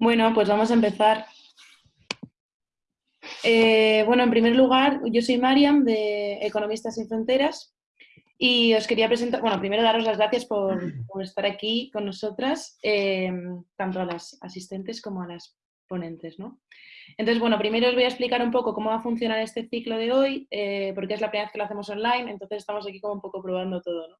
Bueno, pues vamos a empezar. Eh, bueno, en primer lugar, yo soy Mariam de Economistas sin Fronteras y os quería presentar, bueno, primero daros las gracias por, estar aquí con nosotras, eh, tanto a las asistentes como a las ponentes, ¿no? Entonces, bueno, primero os voy a explicar un poco cómo va a funcionar este ciclo de hoy, eh, porque es la primera vez que lo hacemos online, entonces estamos aquí como un poco probando todo, ¿no?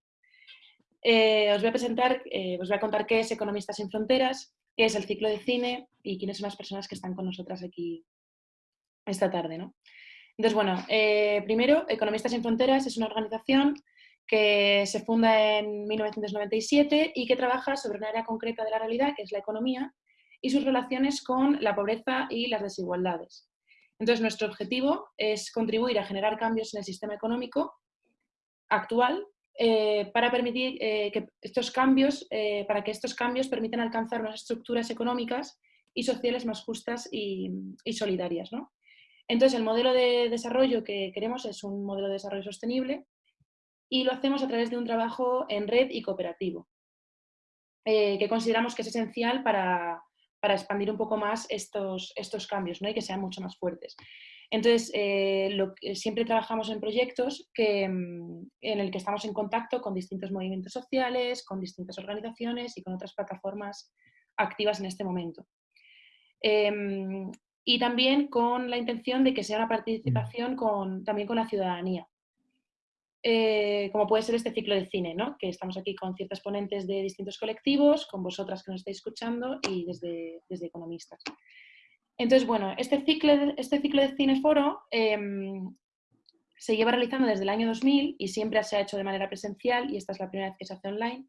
Os voy a presentar, os voy a contar qué es Economistas sin Fronteras, qué es el ciclo de cine y quiénes son las personas que están con nosotras aquí esta tarde. ¿no? Entonces, bueno, eh, primero, Economistas sin Fronteras es una organización que se funda en 1997 y que trabaja sobre un área concreta de la realidad, que es la economía, y sus relaciones con la pobreza y las desigualdades. Entonces, nuestro objetivo es contribuir a generar cambios en el sistema económico actual eh, para permitir eh, que estos cambios, eh, para que estos cambios permitan alcanzar unas estructuras económicas y sociales más justas y, solidarias. Entonces, el modelo de desarrollo que queremos es un modelo de desarrollo sostenible y lo hacemos a través de un trabajo en red y cooperativo, que consideramos que es esencial para, expandir un poco más estos, estos cambios ¿no? y que sean mucho más fuertes. Entonces, eh, siempre trabajamos en proyectos mm, en el que estamos en contacto con distintos movimientos sociales, con distintas organizaciones y con otras plataformas activas en este momento. Em, y también con la intención de que sea una participación con, también con la ciudadanía. Eh, como puede ser este ciclo de cine, ¿no? que estamos aquí con ciertas ponentes de distintos colectivos, con vosotras que nos estáis escuchando y desde economistas. Entonces, bueno, este ciclo, este ciclo de Cineforo em, se lleva realizando desde el año 2000 y siempre se ha hecho de manera presencial y esta es la primera vez que se hace online.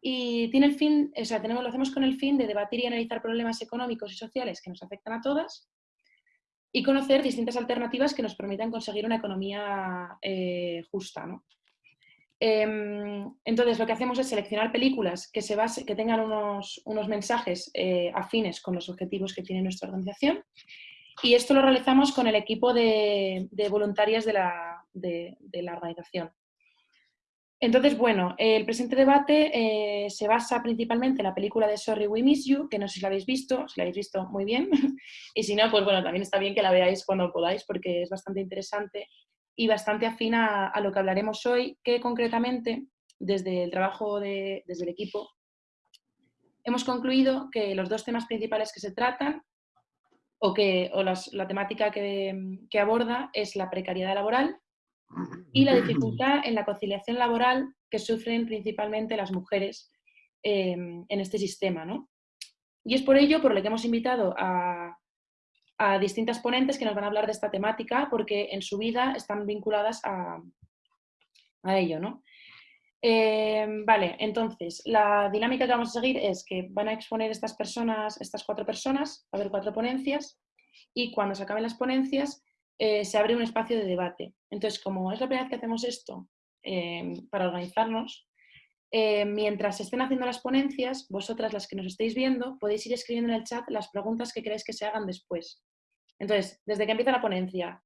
Y tiene el fin, o sea, tenemos, lo hacemos con el fin de debatir y analizar problemas económicos y sociales que nos afectan a todas y conocer distintas alternativas que nos permitan conseguir una economía eh, justa. ¿no? Em, entonces, lo que hacemos es seleccionar películas que, se base, que tengan unos, mensajes eh, afines con los objetivos que tiene nuestra organización. Y esto lo realizamos con el equipo de, voluntarias de la, organización. Entonces, bueno, el presente debate eh, se basa principalmente en la película de Sorry We Miss You, que no sé si la habéis visto, si la habéis visto muy bien, y si no, pues bueno, también está bien que la veáis cuando podáis porque es bastante interesante y bastante afín a, lo que hablaremos hoy, que concretamente desde el trabajo de, desde el equipo hemos concluido que los dos temas principales que se tratan o, que, o la temática que, que, aborda es la precariedad laboral y la dificultad en la conciliación laboral que sufren principalmente las mujeres eh, en este sistema. ¿no? Y es por ello por lo que hemos invitado a, a distintas ponentes que nos van a hablar de esta temática porque en su vida están vinculadas a, ello. ¿no? Eh, vale, entonces, la dinámica que vamos a seguir es que van a exponer estas personas, estas cuatro personas, va a haber cuatro ponencias, y cuando se acaben las ponencias eh, se abre un espacio de debate. Entonces, como es la primera vez que hacemos esto eh, para organizarnos, mientras estén haciendo las ponencias, vosotras las que nos estéis viendo, podéis ir escribiendo en el chat las preguntas que queréis que se hagan después. Entonces, desde que empieza la ponencia,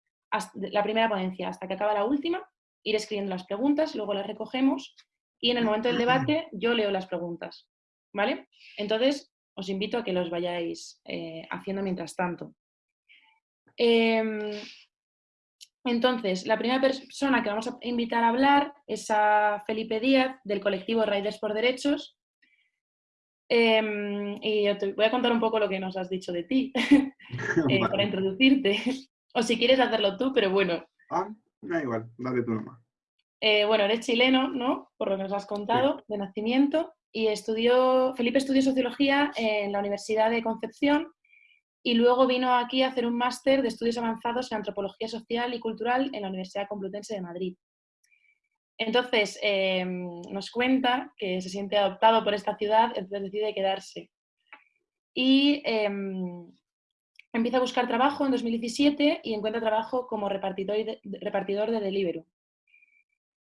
la primera ponencia hasta que acaba la última, ir escribiendo las preguntas, luego las recogemos y en el momento del debate yo leo las preguntas. ¿Vale? Entonces, os invito a que los vayáis eh, haciendo mientras tanto. Em, entonces, la primera persona que vamos a invitar a hablar es a Felipe Díaz, del colectivo Raiders por Derechos, Em, y yo te voy a contar un poco lo que nos has dicho de ti, eh, para introducirte. o si quieres hacerlo tú, pero bueno. Ah, da igual, dale tú nomás. Eh, bueno, eres chileno, ¿no? Por lo que nos has contado, de nacimiento. Y estudió, Felipe estudió Sociología en la Universidad de Concepción y luego vino aquí a hacer un máster de estudios avanzados en Antropología Social y Cultural en la Universidad Complutense de Madrid. Entonces, em, nos cuenta que se siente adoptado por esta ciudad, entonces decide quedarse. Y em, empieza a buscar trabajo en 2017 y encuentra trabajo como repartidor de, repartidor.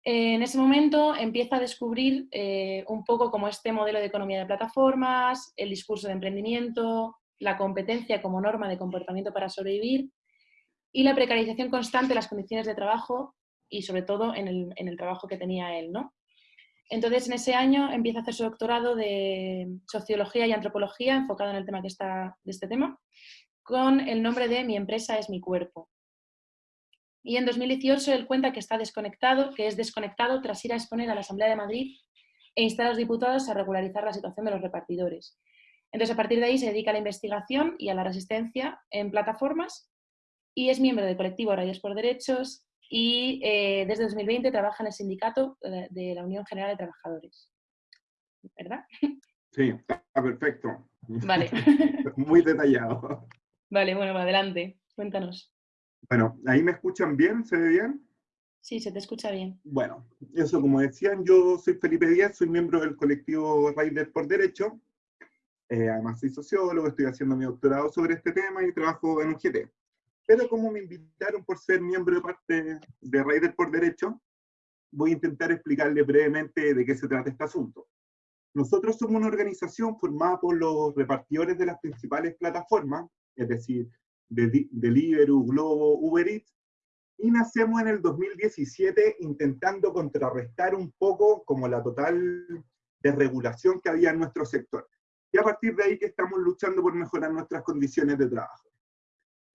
En ese momento empieza a descubrir eh, un poco como este modelo de economía de plataformas, el discurso de emprendimiento, la competencia como norma de comportamiento para sobrevivir y la precarización constante de las condiciones de trabajo y sobre todo en el, trabajo que tenía él. ¿no? Entonces, en ese año empieza a hacer su doctorado de Sociología y Antropología, enfocado en el tema que está de este tema, con el nombre de Mi empresa es mi cuerpo. Y en 2018 él cuenta que está desconectado, que es desconectado tras ir a exponer a la Asamblea de Madrid e instar a los diputados a regularizar la situación de los repartidores. Entonces, a partir de ahí se dedica a la investigación y a la resistencia en plataformas y es miembro del colectivo Rayos por Derechos y eh, desde 2020 trabaja en el sindicato de la Unión General de Trabajadores. ¿Verdad? Sí, está perfecto. Vale. Muy detallado. Vale, bueno, adelante, cuéntanos. Bueno, ¿ahí me escuchan bien? ¿Se ve bien? Sí, se te escucha bien. Bueno, eso como decían, yo soy Felipe Díaz, soy miembro del colectivo Raider por Derecho. Eh, además soy sociólogo, estoy haciendo mi doctorado sobre este tema y trabajo en un GT. Pero como me invitaron por ser miembro de parte de Raider por Derecho, voy a intentar explicarle brevemente de qué se trata este asunto. Nosotros somos una organización formada por los repartidores de las principales plataformas, es decir, Deliveroo, Globo, Uber Eats, y nacemos en el 2017 intentando contrarrestar un poco como la total desregulación que había en nuestro sector. Y a partir de ahí que estamos luchando por mejorar nuestras condiciones de trabajo.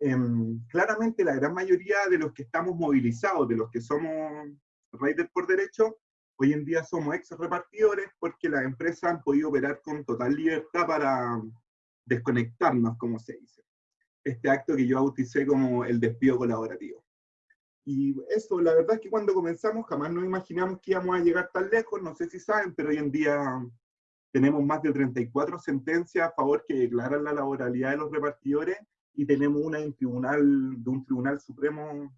Em, claramente la gran mayoría de los que estamos movilizados, de los que somos riders por derecho, hoy en día somos ex repartidores porque las empresas han podido operar con total libertad para desconectarnos, como se dice este acto que yo bauticé como el despido colaborativo. Y eso, la verdad es que cuando comenzamos jamás nos imaginamos que íbamos a llegar tan lejos, no sé si saben, pero hoy en día tenemos más de 34 sentencias a favor que declaran la laboralidad de los repartidores y tenemos una en tribunal, de un tribunal supremo,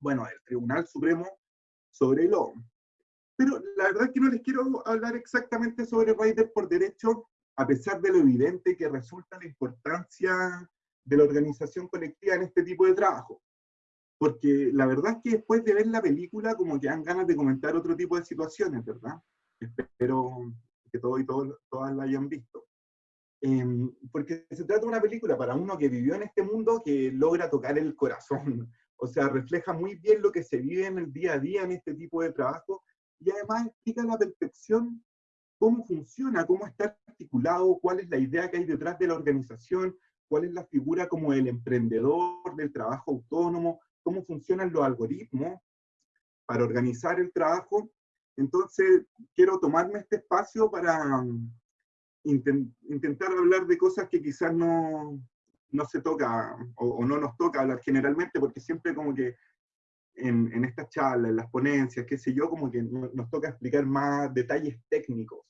bueno, el tribunal supremo sobre el OM. Pero la verdad es que no les quiero hablar exactamente sobre Raider por derecho, a pesar de lo evidente que resulta la importancia de la organización colectiva en este tipo de trabajo. Porque la verdad es que después de ver la película, como que dan ganas de comentar otro tipo de situaciones, ¿verdad? Espero que todos y todas la hayan visto. Em, porque se trata de una película para uno que vivió en este mundo que logra tocar el corazón. O sea, refleja muy bien lo que se vive en el día a día en este tipo de trabajo y además explica la perfección cómo funciona, cómo está articulado, cuál es la idea que hay detrás de la organización, cuál es la figura como el emprendedor del trabajo autónomo, cómo funcionan los algoritmos para organizar el trabajo. Entonces, quiero tomarme este espacio para um, intentar hablar de cosas que quizás no, no se toca o, no nos toca hablar generalmente, porque siempre como que en, en estas charlas, en las ponencias, qué sé yo, como que nos toca explicar más detalles técnicos.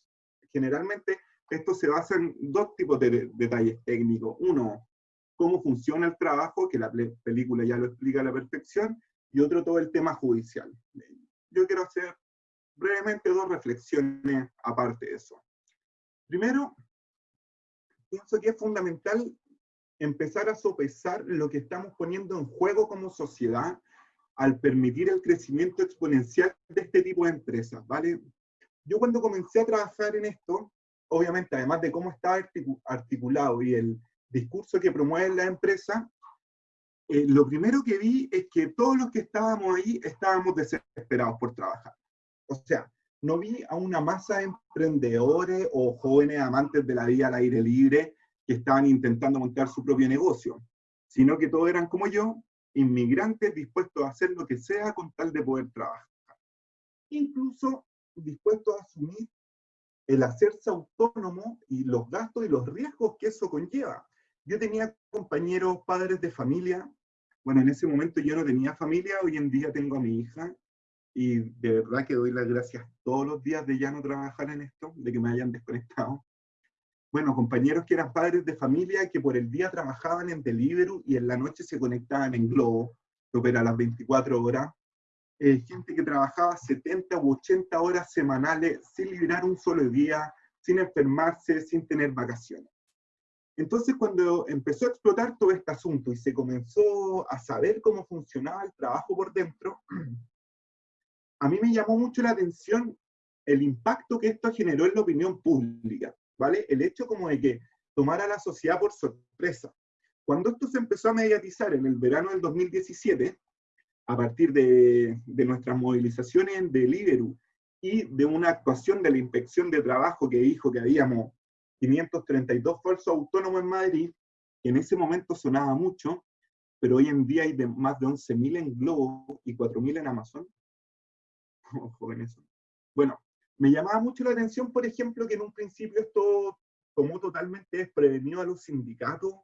Generalmente esto se basa en dos tipos de detalles técnicos. Uno, cómo funciona el trabajo, que la película ya lo explica a la perfección, y otro, todo el tema judicial. Yo quiero hacer brevemente dos reflexiones aparte de eso. Primero, pienso que es fundamental empezar a sopesar lo que estamos poniendo en juego como sociedad al permitir el crecimiento exponencial de este tipo de empresas, ¿vale? Yo cuando comencé a trabajar en esto, obviamente, además de cómo está articulado y el discurso que promueve la empresa, eh, lo primero que vi es que todos los que estábamos ahí estábamos desesperados por trabajar. O sea, no vi a una masa de emprendedores o jóvenes amantes de la vida al aire libre que estaban intentando montar su propio negocio, sino que todos eran como yo, inmigrantes dispuestos a hacer lo que sea con tal de poder trabajar. Incluso dispuestos a asumir el hacerse autónomo y los gastos y los riesgos que eso conlleva. Yo tenía compañeros, padres de familia, bueno, en ese momento yo no tenía familia, hoy en día tengo a mi hija, y de verdad que doy las gracias todos los días de ya no trabajar en esto, de que me hayan desconectado. Bueno, compañeros que eran padres de familia que por el día trabajaban en Deliveroo y en la noche se conectaban en Globo, que opera las 24 horas, eh, gente que trabajaba 70 u 80 horas semanales sin liberar un solo día, sin enfermarse, sin tener vacaciones. Entonces, cuando empezó a explotar todo este asunto y se comenzó a saber cómo funcionaba el trabajo por dentro, a mí me llamó mucho la atención el impacto que esto generó en la opinión pública, ¿vale? El hecho como de que tomara a la sociedad por sorpresa. Cuando esto se empezó a mediatizar en el verano del 2017, a partir de, nuestras movilizaciones de Deliveroo y de una actuación de la inspección de trabajo que dijo que habíamos 532 falsos autónomos en Madrid, que en ese momento sonaba mucho, pero hoy en día hay más de 11.000 en Globo y 4.000 en Amazon. eso. Bueno, me llamaba mucho la atención, por ejemplo, que en un principio esto tomó totalmente desprevenido a los sindicatos,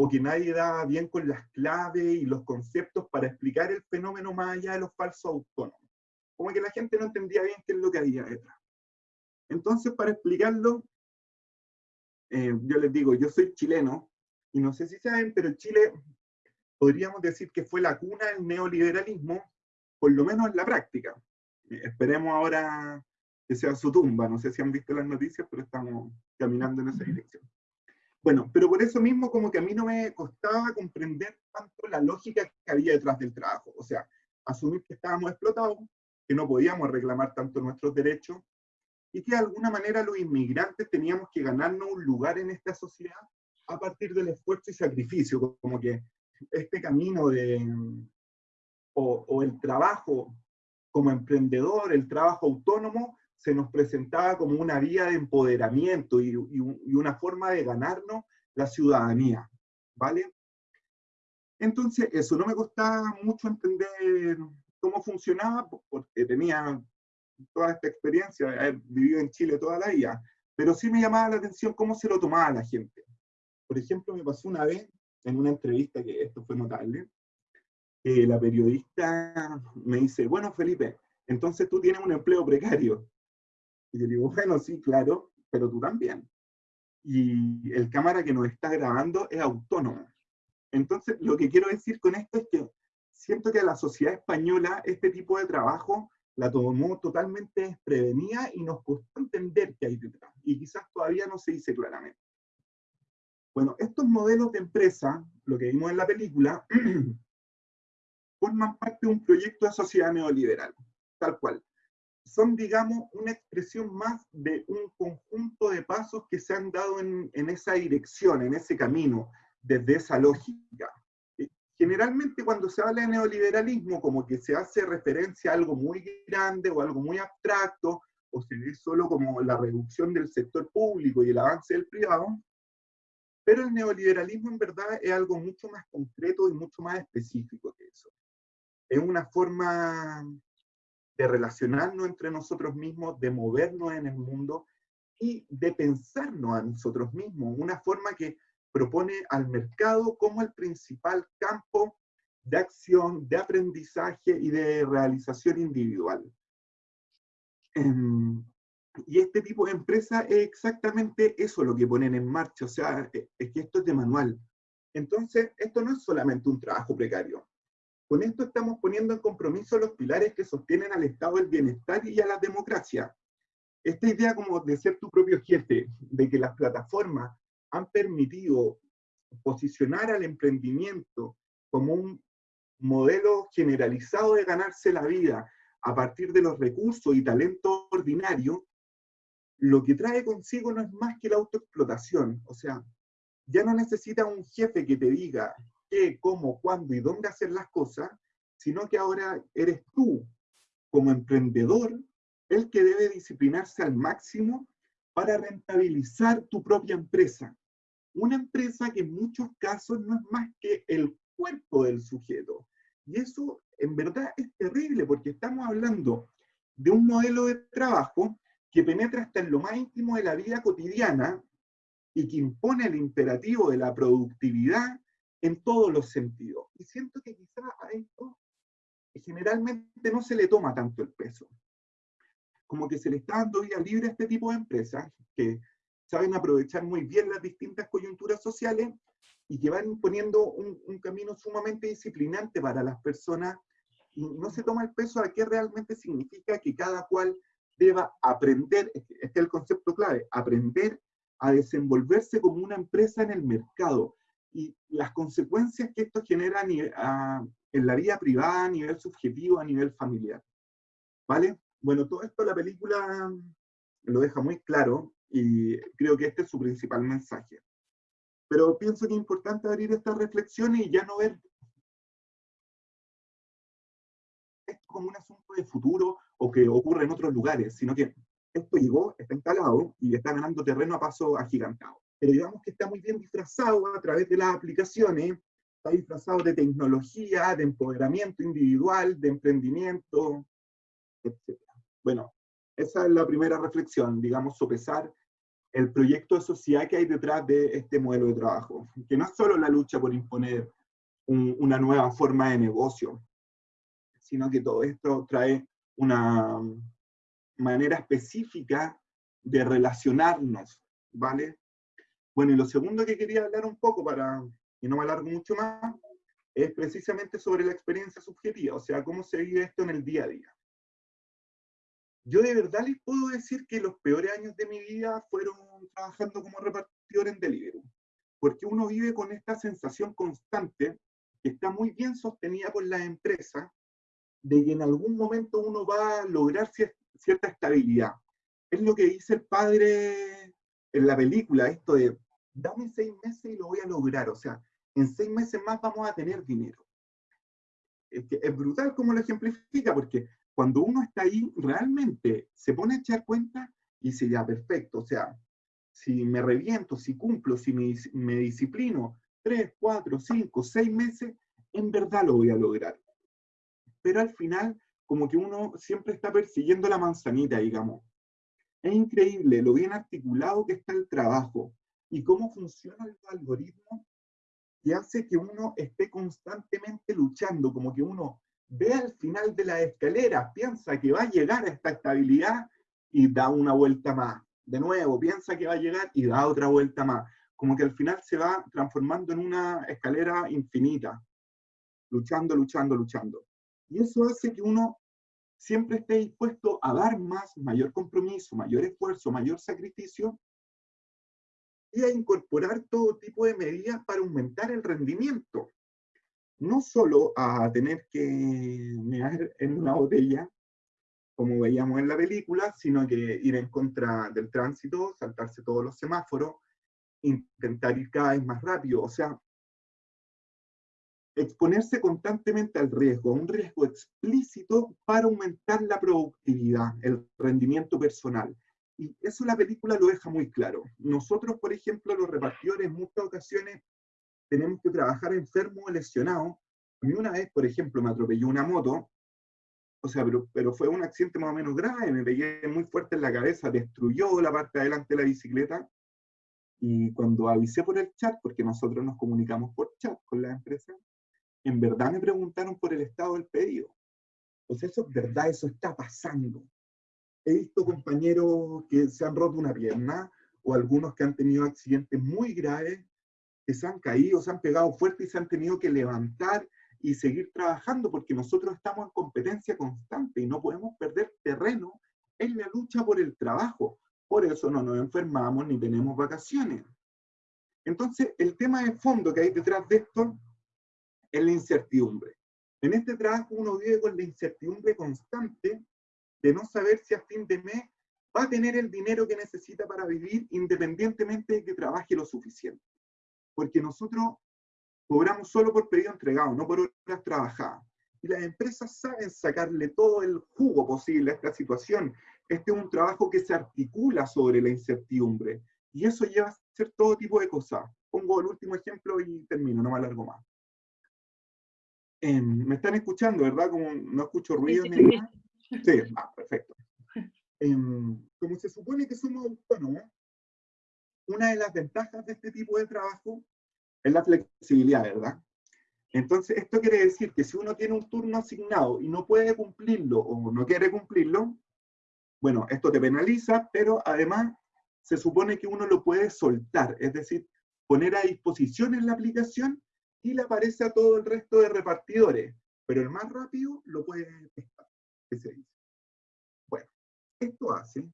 o que nadie daba bien con las claves y los conceptos para explicar el fenómeno más allá de los falsos autónomos. Como que la gente no entendía bien qué es lo que había detrás. Entonces, para explicarlo, eh, yo les digo, yo soy chileno, y no sé si saben, pero Chile podríamos decir que fue la cuna del neoliberalismo, por lo menos en la práctica. Esperemos ahora que sea su tumba. No sé si han visto las noticias, pero estamos caminando en esa dirección. Bueno, pero por eso mismo como que a mí no me costaba comprender tanto la lógica que había detrás del trabajo. O sea, asumir que estábamos explotados, que no podíamos reclamar tanto nuestros derechos, y que de alguna manera los inmigrantes teníamos que ganarnos un lugar en esta sociedad a partir del esfuerzo y sacrificio, como que este camino de, o, o el trabajo como emprendedor, el trabajo autónomo, se nos presentaba como una vía de empoderamiento y, una forma de ganarnos la ciudadanía, ¿vale? Entonces, eso no me costaba mucho entender cómo funcionaba, porque tenía toda esta experiencia de haber vivido en Chile toda la vida, pero sí me llamaba la atención cómo se lo tomaba la gente. Por ejemplo, me pasó una vez en una entrevista, que esto fue notable, que la periodista me dice, bueno, Felipe, entonces tú tienes un empleo precario. Y yo digo, bueno, sí, claro, pero tú también. Y el cámara que nos está grabando es autónomo. Entonces, lo que quiero decir con esto es que siento que a la sociedad española este tipo de trabajo la tomó totalmente desprevenida y nos costó entender qué hay detrás. Y quizás todavía no se dice claramente. Bueno, estos modelos de empresa, lo que vimos en la película, forman parte de un proyecto de sociedad neoliberal, tal cual son, digamos, una expresión más de un conjunto de pasos que se han dado en, esa dirección, en ese camino, desde esa lógica. Eh, generalmente cuando se habla de neoliberalismo, como que se hace referencia a algo muy grande o algo muy abstracto, o se ve solo como la reducción del sector público y el avance del privado, pero el neoliberalismo en verdad es algo mucho más concreto y mucho más específico que eso. Es una forma de relacionarnos entre nosotros mismos, de movernos en el mundo y de pensarnos a nosotros mismos, una forma que propone al mercado como el principal campo de acción, de aprendizaje y de realización individual. Em, y este tipo de empresa es exactamente eso lo que ponen en marcha, o sea, es que esto es de manual. Entonces, esto no es solamente un trabajo precario, con esto estamos poniendo en compromiso los pilares que sostienen al Estado del bienestar y a la democracia. Esta idea como de ser tu propio jefe, de que las plataformas han permitido posicionar al emprendimiento como un modelo generalizado de ganarse la vida a partir de los recursos y talento ordinario, lo que trae consigo no es más que la autoexplotación. O sea, ya no necesita un jefe que te diga, qué, cómo, cuándo y dónde hacer las cosas, sino que ahora eres tú, como emprendedor, el que debe disciplinarse al máximo para rentabilizar tu propia empresa. Una empresa que en muchos casos no es más que el cuerpo del sujeto. Y eso en verdad es terrible porque estamos hablando de un modelo de trabajo que penetra hasta en lo más íntimo de la vida cotidiana y que impone el imperativo de la productividad en todos los sentidos. Y siento que quizá a esto generalmente no se le toma tanto el peso. Como que se le está dando vía libre a este tipo de empresas que saben aprovechar muy bien las distintas coyunturas sociales y que van poniendo un, un camino sumamente disciplinante para las personas y no se toma el peso a qué realmente significa que cada cual deba aprender, este es el concepto clave, aprender a desenvolverse como una empresa en el mercado, y las consecuencias que esto genera en la vida privada, a nivel subjetivo, a nivel familiar. ¿Vale? Bueno, todo esto la película lo deja muy claro y creo que este es su principal mensaje. Pero pienso que es importante abrir esta reflexión y ya no ver esto como un asunto de futuro o que ocurre en otros lugares, sino que esto llegó, está instalado y está ganando terreno a paso agigantado. Pero digamos que está muy bien disfrazado a través de las aplicaciones, está disfrazado de tecnología, de empoderamiento individual, de emprendimiento, etc. Bueno, esa es la primera reflexión, digamos, sopesar el proyecto de sociedad que hay detrás de este modelo de trabajo, que no es solo la lucha por imponer una nueva forma de negocio, sino que todo esto trae una manera específica de relacionarnos, ¿vale? Bueno, y lo segundo que quería hablar un poco, para y no me alargo mucho más, es precisamente sobre la experiencia subjetiva, o sea, cómo se vive esto en el día a día. Yo de verdad les puedo decir que los peores años de mi vida fueron trabajando como repartidor en Deliveroo, porque uno vive con esta sensación constante que está muy bien sostenida por la empresa, de que en algún momento uno va a lograr cierta estabilidad. Es lo que dice el padre en la película, esto de, dame seis meses y lo voy a lograr, o sea, en seis meses más vamos a tener dinero. Es, brutal como lo ejemplifica, porque cuando uno está ahí, realmente se pone a echar cuenta y dice, ya, perfecto, o sea, si me reviento, si cumplo, si me, me disciplino, tres, cuatro, cinco, seis meses, en verdad lo voy a lograr. Pero al final, como que uno siempre está persiguiendo la manzanita, digamos. Es increíble lo bien articulado que está el trabajo y cómo funciona el algoritmo que hace que uno esté constantemente luchando, como que uno ve al final de la escalera, piensa que va a llegar a esta estabilidad y da una vuelta más. De nuevo, piensa que va a llegar y da otra vuelta más. Como que al final se va transformando en una escalera infinita, luchando, luchando, luchando. Y eso hace que uno siempre esté dispuesto a dar más, mayor compromiso, mayor esfuerzo, mayor sacrificio, y a incorporar todo tipo de medidas para aumentar el rendimiento. No solo a tener que mear en una botella, como veíamos en la película, sino que ir en contra del tránsito, saltarse todos los semáforos, intentar ir cada vez más rápido. O sea, exponerse constantemente al riesgo, un riesgo explícito para aumentar la productividad, el rendimiento personal. Y eso la película lo deja muy claro. Nosotros, por ejemplo, los repartidores, en muchas ocasiones tenemos que trabajar enfermo o lesionado. A mí una vez, por ejemplo, me atropelló una moto, o sea, pero, pero fue un accidente más o menos grave, me pegué muy fuerte en la cabeza, destruyó la parte de adelante de la bicicleta, y cuando avisé por el chat, porque nosotros nos comunicamos por chat con la empresa, en verdad me preguntaron por el estado del pedido. Pues eso es verdad, eso está pasando. He visto compañeros que se han roto una pierna o algunos que han tenido accidentes muy graves, que se han caído, se han pegado fuerte y se han tenido que levantar y seguir trabajando porque nosotros estamos en competencia constante y no podemos perder terreno en la lucha por el trabajo. Por eso no nos enfermamos ni tenemos vacaciones. Entonces, el tema de fondo que hay detrás de esto es la incertidumbre. En este trabajo uno vive con la incertidumbre constante de no saber si a fin de mes va a tener el dinero que necesita para vivir independientemente de que trabaje lo suficiente. Porque nosotros cobramos solo por pedido entregado, no por horas trabajadas. Y las empresas saben sacarle todo el jugo posible a esta situación. Este es un trabajo que se articula sobre la incertidumbre. Y eso lleva a hacer todo tipo de cosas. Pongo el último ejemplo y termino, no me alargo más. Em, me están escuchando, ¿verdad? Como no escucho ruido ni nada. Sí, ah, perfecto. Em, como se supone que somos autónomos, una de las ventajas de este tipo de trabajo es la flexibilidad, ¿verdad? Entonces, esto quiere decir que si uno tiene un turno asignado y no puede cumplirlo o no quiere cumplirlo, bueno, esto te penaliza, pero además se supone que uno lo puede soltar, es decir, poner a disposición en la aplicación y le aparece a todo el resto de repartidores, pero el más rápido lo puede testar, se dice. Bueno, esto hace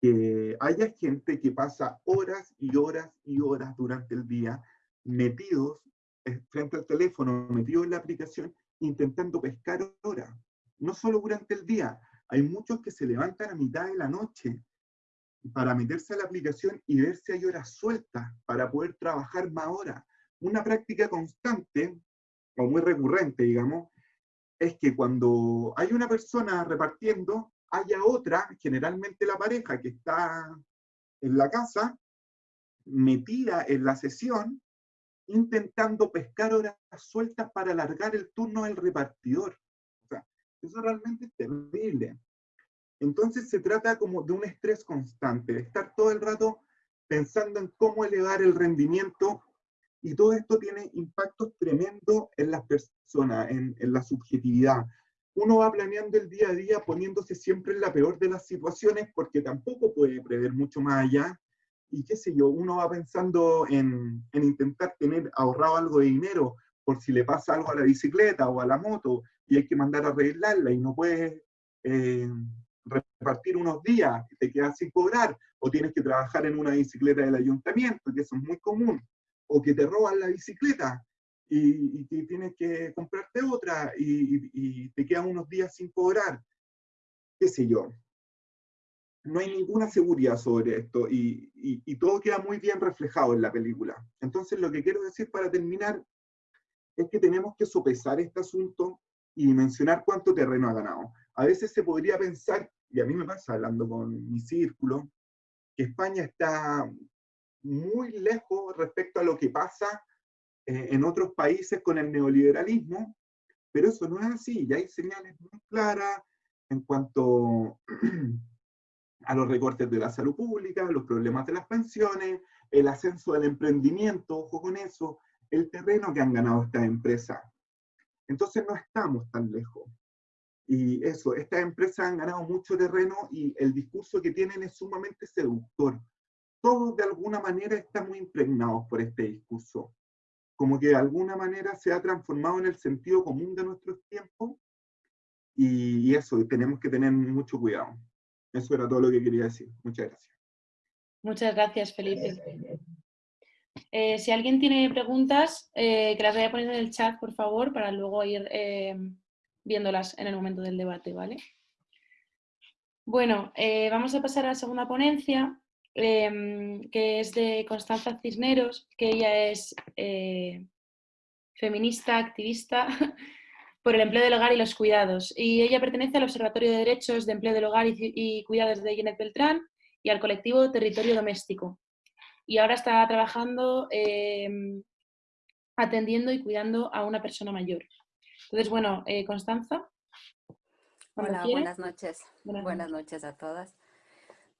que haya gente que pasa horas y horas y horas durante el día metidos eh, frente al teléfono, metidos en la aplicación, intentando pescar horas. No solo durante el día, hay muchos que se levantan a mitad de la noche para meterse a la aplicación y ver si hay horas sueltas para poder trabajar más horas una práctica constante, o muy recurrente, digamos, es que cuando hay una persona repartiendo, haya otra, generalmente la pareja que está en la casa, metida en la sesión, intentando pescar horas sueltas para alargar el turno del repartidor. O sea, eso realmente es terrible. Entonces se trata como de un estrés constante, de estar todo el rato pensando en cómo elevar el rendimiento y todo esto tiene impactos tremendos en las personas, en, en la subjetividad. Uno va planeando el día a día poniéndose siempre en la peor de las situaciones porque tampoco puede prever mucho más allá. Y qué sé yo, uno va pensando en, en, intentar tener ahorrado algo de dinero por si le pasa algo a la bicicleta o a la moto y hay que mandar a arreglarla y no puedes eh, repartir unos días te quedas sin cobrar, o tienes que trabajar en una bicicleta del ayuntamiento, que eso es muy común, o que te roban la bicicleta y, tienes que comprarte otra y, y te quedan unos días sin cobrar, qué sé yo no hay ninguna seguridad sobre esto y, y, todo queda muy bien reflejado en la película. Entonces lo que quiero decir para terminar es que tenemos que sopesar este asunto y mencionar cuánto terreno ha ganado. A veces se podría pensar, y a mí me pasa hablando con mi círculo, que España está muy lejos respecto a lo que pasa eh, en otros países con el neoliberalismo, pero eso no es así, ya hay señales muy claras en cuanto a los recortes de la salud pública, los problemas de las pensiones, el ascenso del emprendimiento, ojo con eso, el terreno que han ganado estas empresas. Entonces no estamos tan lejos. Y eso, estas empresas han ganado mucho terreno y el discurso que tienen es sumamente seductor. Todos de alguna manera estamos impregnados por este discurso. Como que de alguna manera se ha transformado en el sentido común de nuestros tiempos. Y, eso, tenemos que tener mucho cuidado. Eso era todo lo que quería decir. Muchas gracias. Muchas gracias, Felipe. Eh, si alguien tiene preguntas, eh, que las vaya poniendo en el chat, por favor, para luego ir eh, viéndolas en el momento del debate, ¿vale? Bueno, vamos a pasar a la segunda ponencia, em, que es de Constanza Cisneros, que ella es feminista, activista por el empleo del hogar y los cuidados. Y ella pertenece al Observatorio de Derechos de Empleo del Hogar y, Cuidados de Jeanette Beltrán y al colectivo Territorio Doméstico. Y ahora está trabajando em, atendiendo y cuidando a una persona mayor. Entonces, bueno, eh, Constanza. Hola, buenas noches. Buenas, noches. a todas.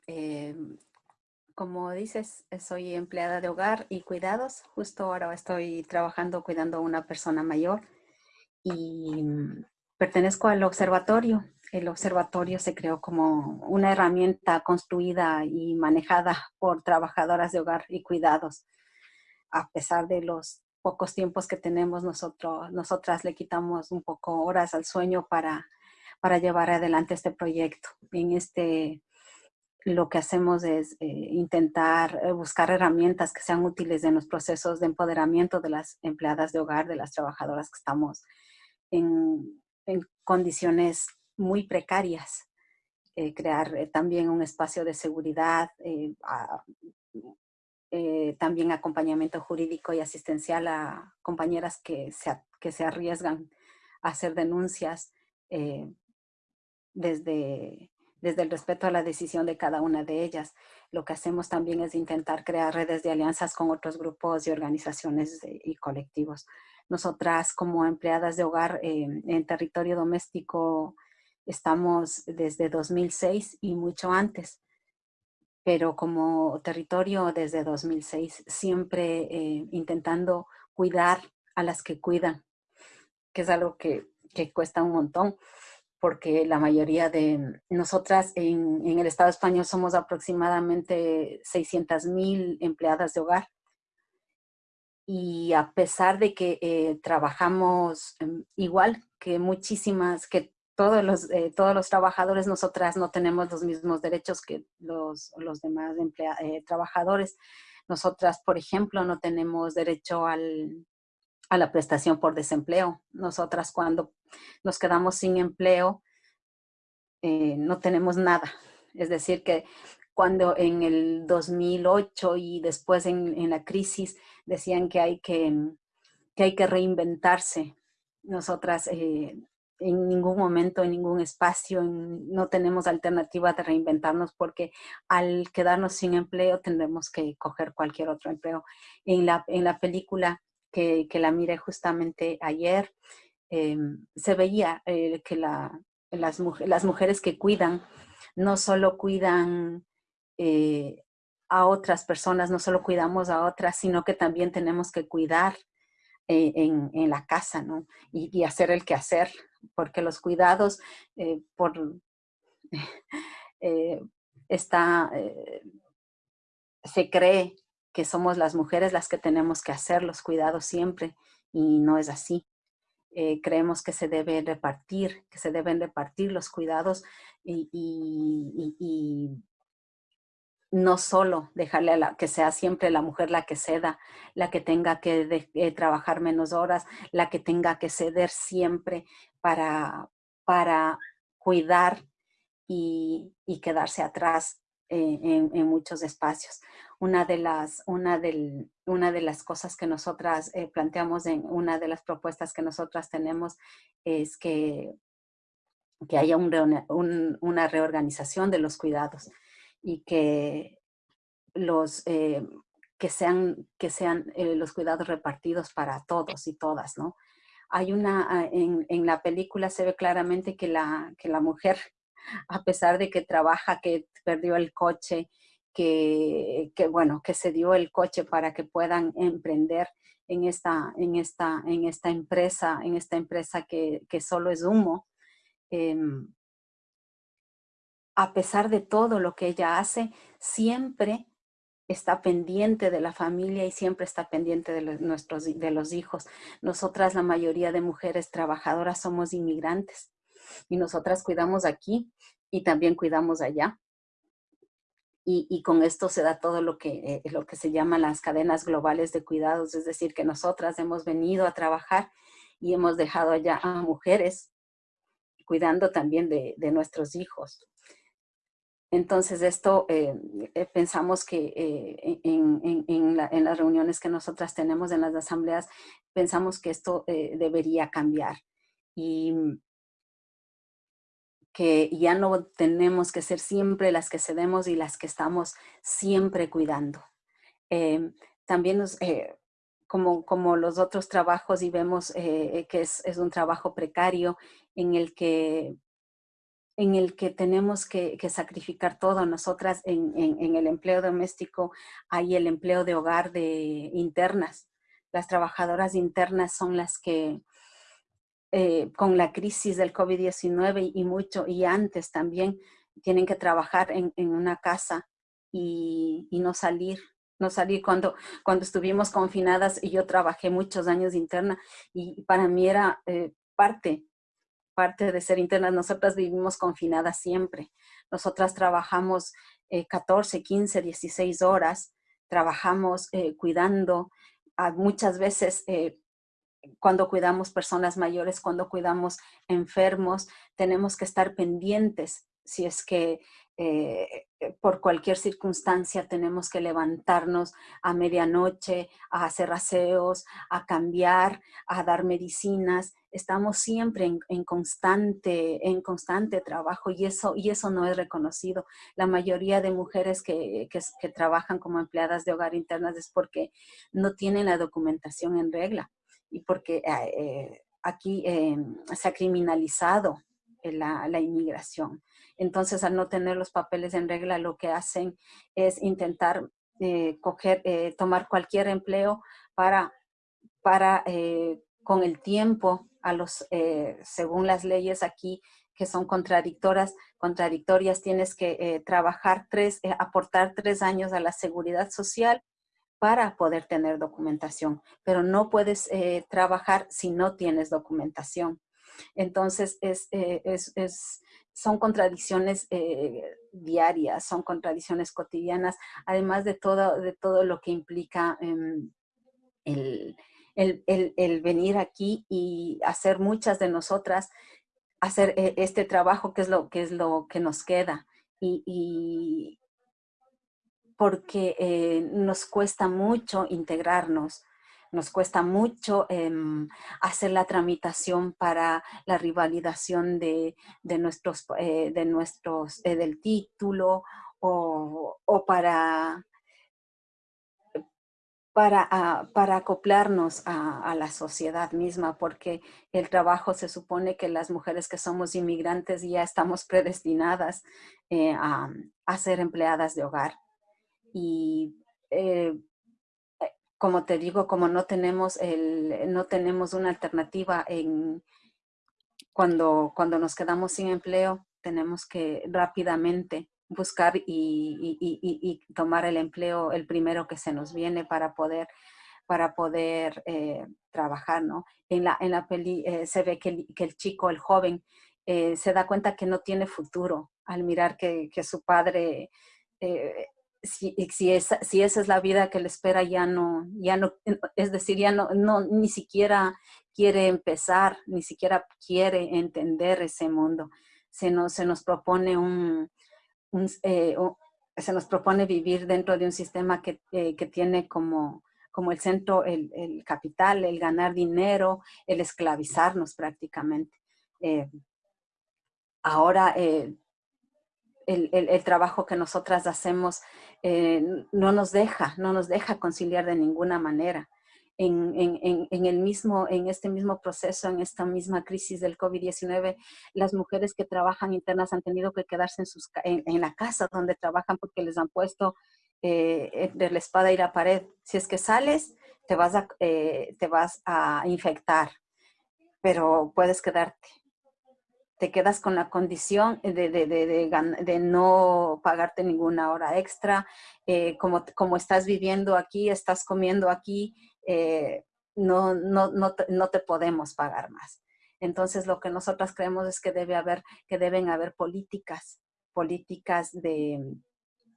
Em, como dices, soy empleada de hogar y cuidados. Justo ahora estoy trabajando cuidando a una persona mayor y mm, pertenezco al observatorio. El observatorio se creó como una herramienta construida y manejada por trabajadoras de hogar y cuidados. A pesar de los pocos tiempos que tenemos, nosotros, nosotras le quitamos un poco horas al sueño para, para llevar adelante este proyecto. En este, lo que hacemos es eh, intentar eh, buscar herramientas que sean útiles en los procesos de empoderamiento de las empleadas de hogar, de las trabajadoras que estamos en, condiciones muy precarias. Eh, crear también un espacio de seguridad, también acompañamiento jurídico y asistencial a compañeras que se, que se arriesgan a hacer denuncias desde, desde el respeto a la decisión de cada una de ellas. Lo que hacemos también es intentar crear redes de alianzas con otros grupos y organizaciones y colectivos. Nosotras como empleadas de hogar en territorio doméstico estamos desde 2006 y mucho antes, pero como territorio desde 2006 siempre eh, intentando cuidar a las que cuidan, que es algo que, cuesta un montón porque la mayoría de nosotras en, el Estado español somos aproximadamente 600 mil empleadas de hogar y a pesar de que eh, trabajamos em, igual que muchísimas, que todos los, eh, todos los trabajadores, nosotras no tenemos los mismos derechos que los, los demás eh, trabajadores. Nosotras, por ejemplo, no tenemos derecho al, a la prestación por desempleo. Nosotras cuando nos quedamos sin empleo, no tenemos nada. Es decir, que cuando en el 2008 y después en, la crisis decían que hay que, que, hay que reinventarse. Nosotras eh, en ningún momento, en ningún espacio, no tenemos alternativa de reinventarnos porque al quedarnos sin empleo tendremos que coger cualquier otro empleo. En la, en la película que, que la miré justamente ayer, em, se veía eh, que la, las, las, mujeres que cuidan no solo cuidan eh, a otras personas, no solo cuidamos a otras, sino que también tenemos que cuidar eh, en, en, la casa, ¿no? Y, hacer el quehacer porque los cuidados eh, por, eh, está, eh, se cree que somos las mujeres las que tenemos que hacer los cuidados siempre y no es así. creemos que se debe repartir, que se deben repartir los cuidados y, no solo dejarle a la, que sea siempre la mujer la que ceda, la que tenga que trabajar menos horas, la que tenga que ceder siempre para, para cuidar y, quedarse atrás en, muchos espacios. Una de, las, una, del, una de las cosas que nosotras eh, planteamos en una de las propuestas que nosotras tenemos es que, que haya una reorganización de los cuidados y que los, eh, que sean, que sean eh, los cuidados repartidos para todos y todas, ¿no? Hay una, ah, en, en, la película se ve claramente que la, que la mujer, a pesar de que trabaja, que perdió el coche, que, bueno, que se dio el coche para que puedan emprender en esta, en esta, en esta empresa, en esta empresa que, que solo es humo, eh, a pesar de todo lo que ella hace, siempre está pendiente de la familia y siempre está pendiente de los, nuestros, de los hijos. Nosotras, la mayoría de mujeres trabajadoras, somos inmigrantes y nosotras cuidamos aquí y también cuidamos allá. Y, con esto se da todo lo que, eh, lo que se llama las cadenas globales de cuidados, es decir, que nosotras hemos venido a trabajar y hemos dejado allá a mujeres cuidando también de, de nuestros hijos. Entonces, esto eh, eh, pensamos que eh, en, las reuniones que nosotras tenemos en las asambleas, pensamos que esto debería cambiar y que ya no tenemos que ser siempre las que cedemos y las que estamos siempre cuidando. también nos, como, como los otros trabajos y vemos que es, es un trabajo precario en el que en el que tenemos que, sacrificar todo. Nosotras en, el empleo doméstico hay el empleo de hogar de internas. Las trabajadoras internas son las que eh, con la crisis del COVID-19 y mucho, y antes también, tienen que trabajar en, una casa y, no salir, no salir cuando, cuando estuvimos confinadas y yo trabajé muchos años interna y para mí era eh, parte parte de ser internas, nosotras vivimos confinadas siempre. Nosotras trabajamos 14, 15, 16 horas, trabajamos eh, cuidando, muchas veces eh, cuando cuidamos personas mayores, cuando cuidamos enfermos, tenemos que estar pendientes si es que eh, por cualquier circunstancia tenemos que levantarnos a medianoche, a hacer aseos, a cambiar, a dar medicinas. Estamos siempre en, constante, en constante trabajo y eso, y eso no es reconocido. La mayoría de mujeres que, trabajan como empleadas de hogar internas es porque no tienen la documentación en regla y porque eh, aquí eh, se ha criminalizado la, inmigración. Entonces, al no tener los papeles en regla, lo que hacen es intentar eh, coger, tomar cualquier empleo para, para con el tiempo, a los, según las leyes aquí, que son contradictorias, contradictorias tienes que trabajar tres, aportar tres años a la seguridad social para poder tener documentación, pero no puedes trabajar si no tienes documentación. Entonces, es, es, es, son contradicciones eh, diarias, son contradicciones cotidianas, además de todo, de todo lo que implica em, el, venir aquí y hacer muchas de nosotras, hacer eh, este trabajo que es lo que, es lo que nos queda. Y, porque eh, nos cuesta mucho integrarnos, nos cuesta mucho em, hacer la tramitación para la revalidación de, nuestros, eh, de nuestros, eh, del título o, para, para, ah, para acoplarnos a, la sociedad misma, porque el trabajo se supone que las mujeres que somos inmigrantes ya estamos predestinadas a, a, ser empleadas de hogar. Y como te digo, como no tenemos, el, no tenemos una alternativa en cuando, cuando nos quedamos sin empleo, tenemos que rápidamente buscar y, tomar el empleo, el primero que se nos viene para poder, para poder eh, trabajar, ¿no? En la, en la peli eh, se ve que el, que el, chico, el joven, eh, se da cuenta que no tiene futuro al mirar que, que su padre si, si, esa, si esa es la vida que le espera, ya no, ya no, es decir, ya no, no, ni siquiera quiere empezar, ni siquiera quiere entender ese mundo. Se nos, se nos propone un, eh, se nos propone vivir dentro de un sistema que, eh, que tiene como, como el centro el, el, capital, el ganar dinero, el esclavizarnos prácticamente. Eh, ahora el, trabajo que nosotras hacemos eh, no nos deja, no nos deja conciliar de ninguna manera. En, el mismo, en este mismo proceso, en esta misma crisis del COVID-19, las mujeres que trabajan internas han tenido que quedarse en, sus, en, la casa donde trabajan porque les han puesto eh, entre la espada y la pared. Si es que sales, te vas eh, te vas a infectar, pero puedes quedarte te quedas con la condición de, de, de, no pagarte ninguna hora extra, eh, como, como estás viviendo aquí, estás comiendo aquí, eh, no, no, no, no, te podemos pagar más. Entonces, lo que nosotras creemos es que, debe haber, que deben haber políticas, políticas de,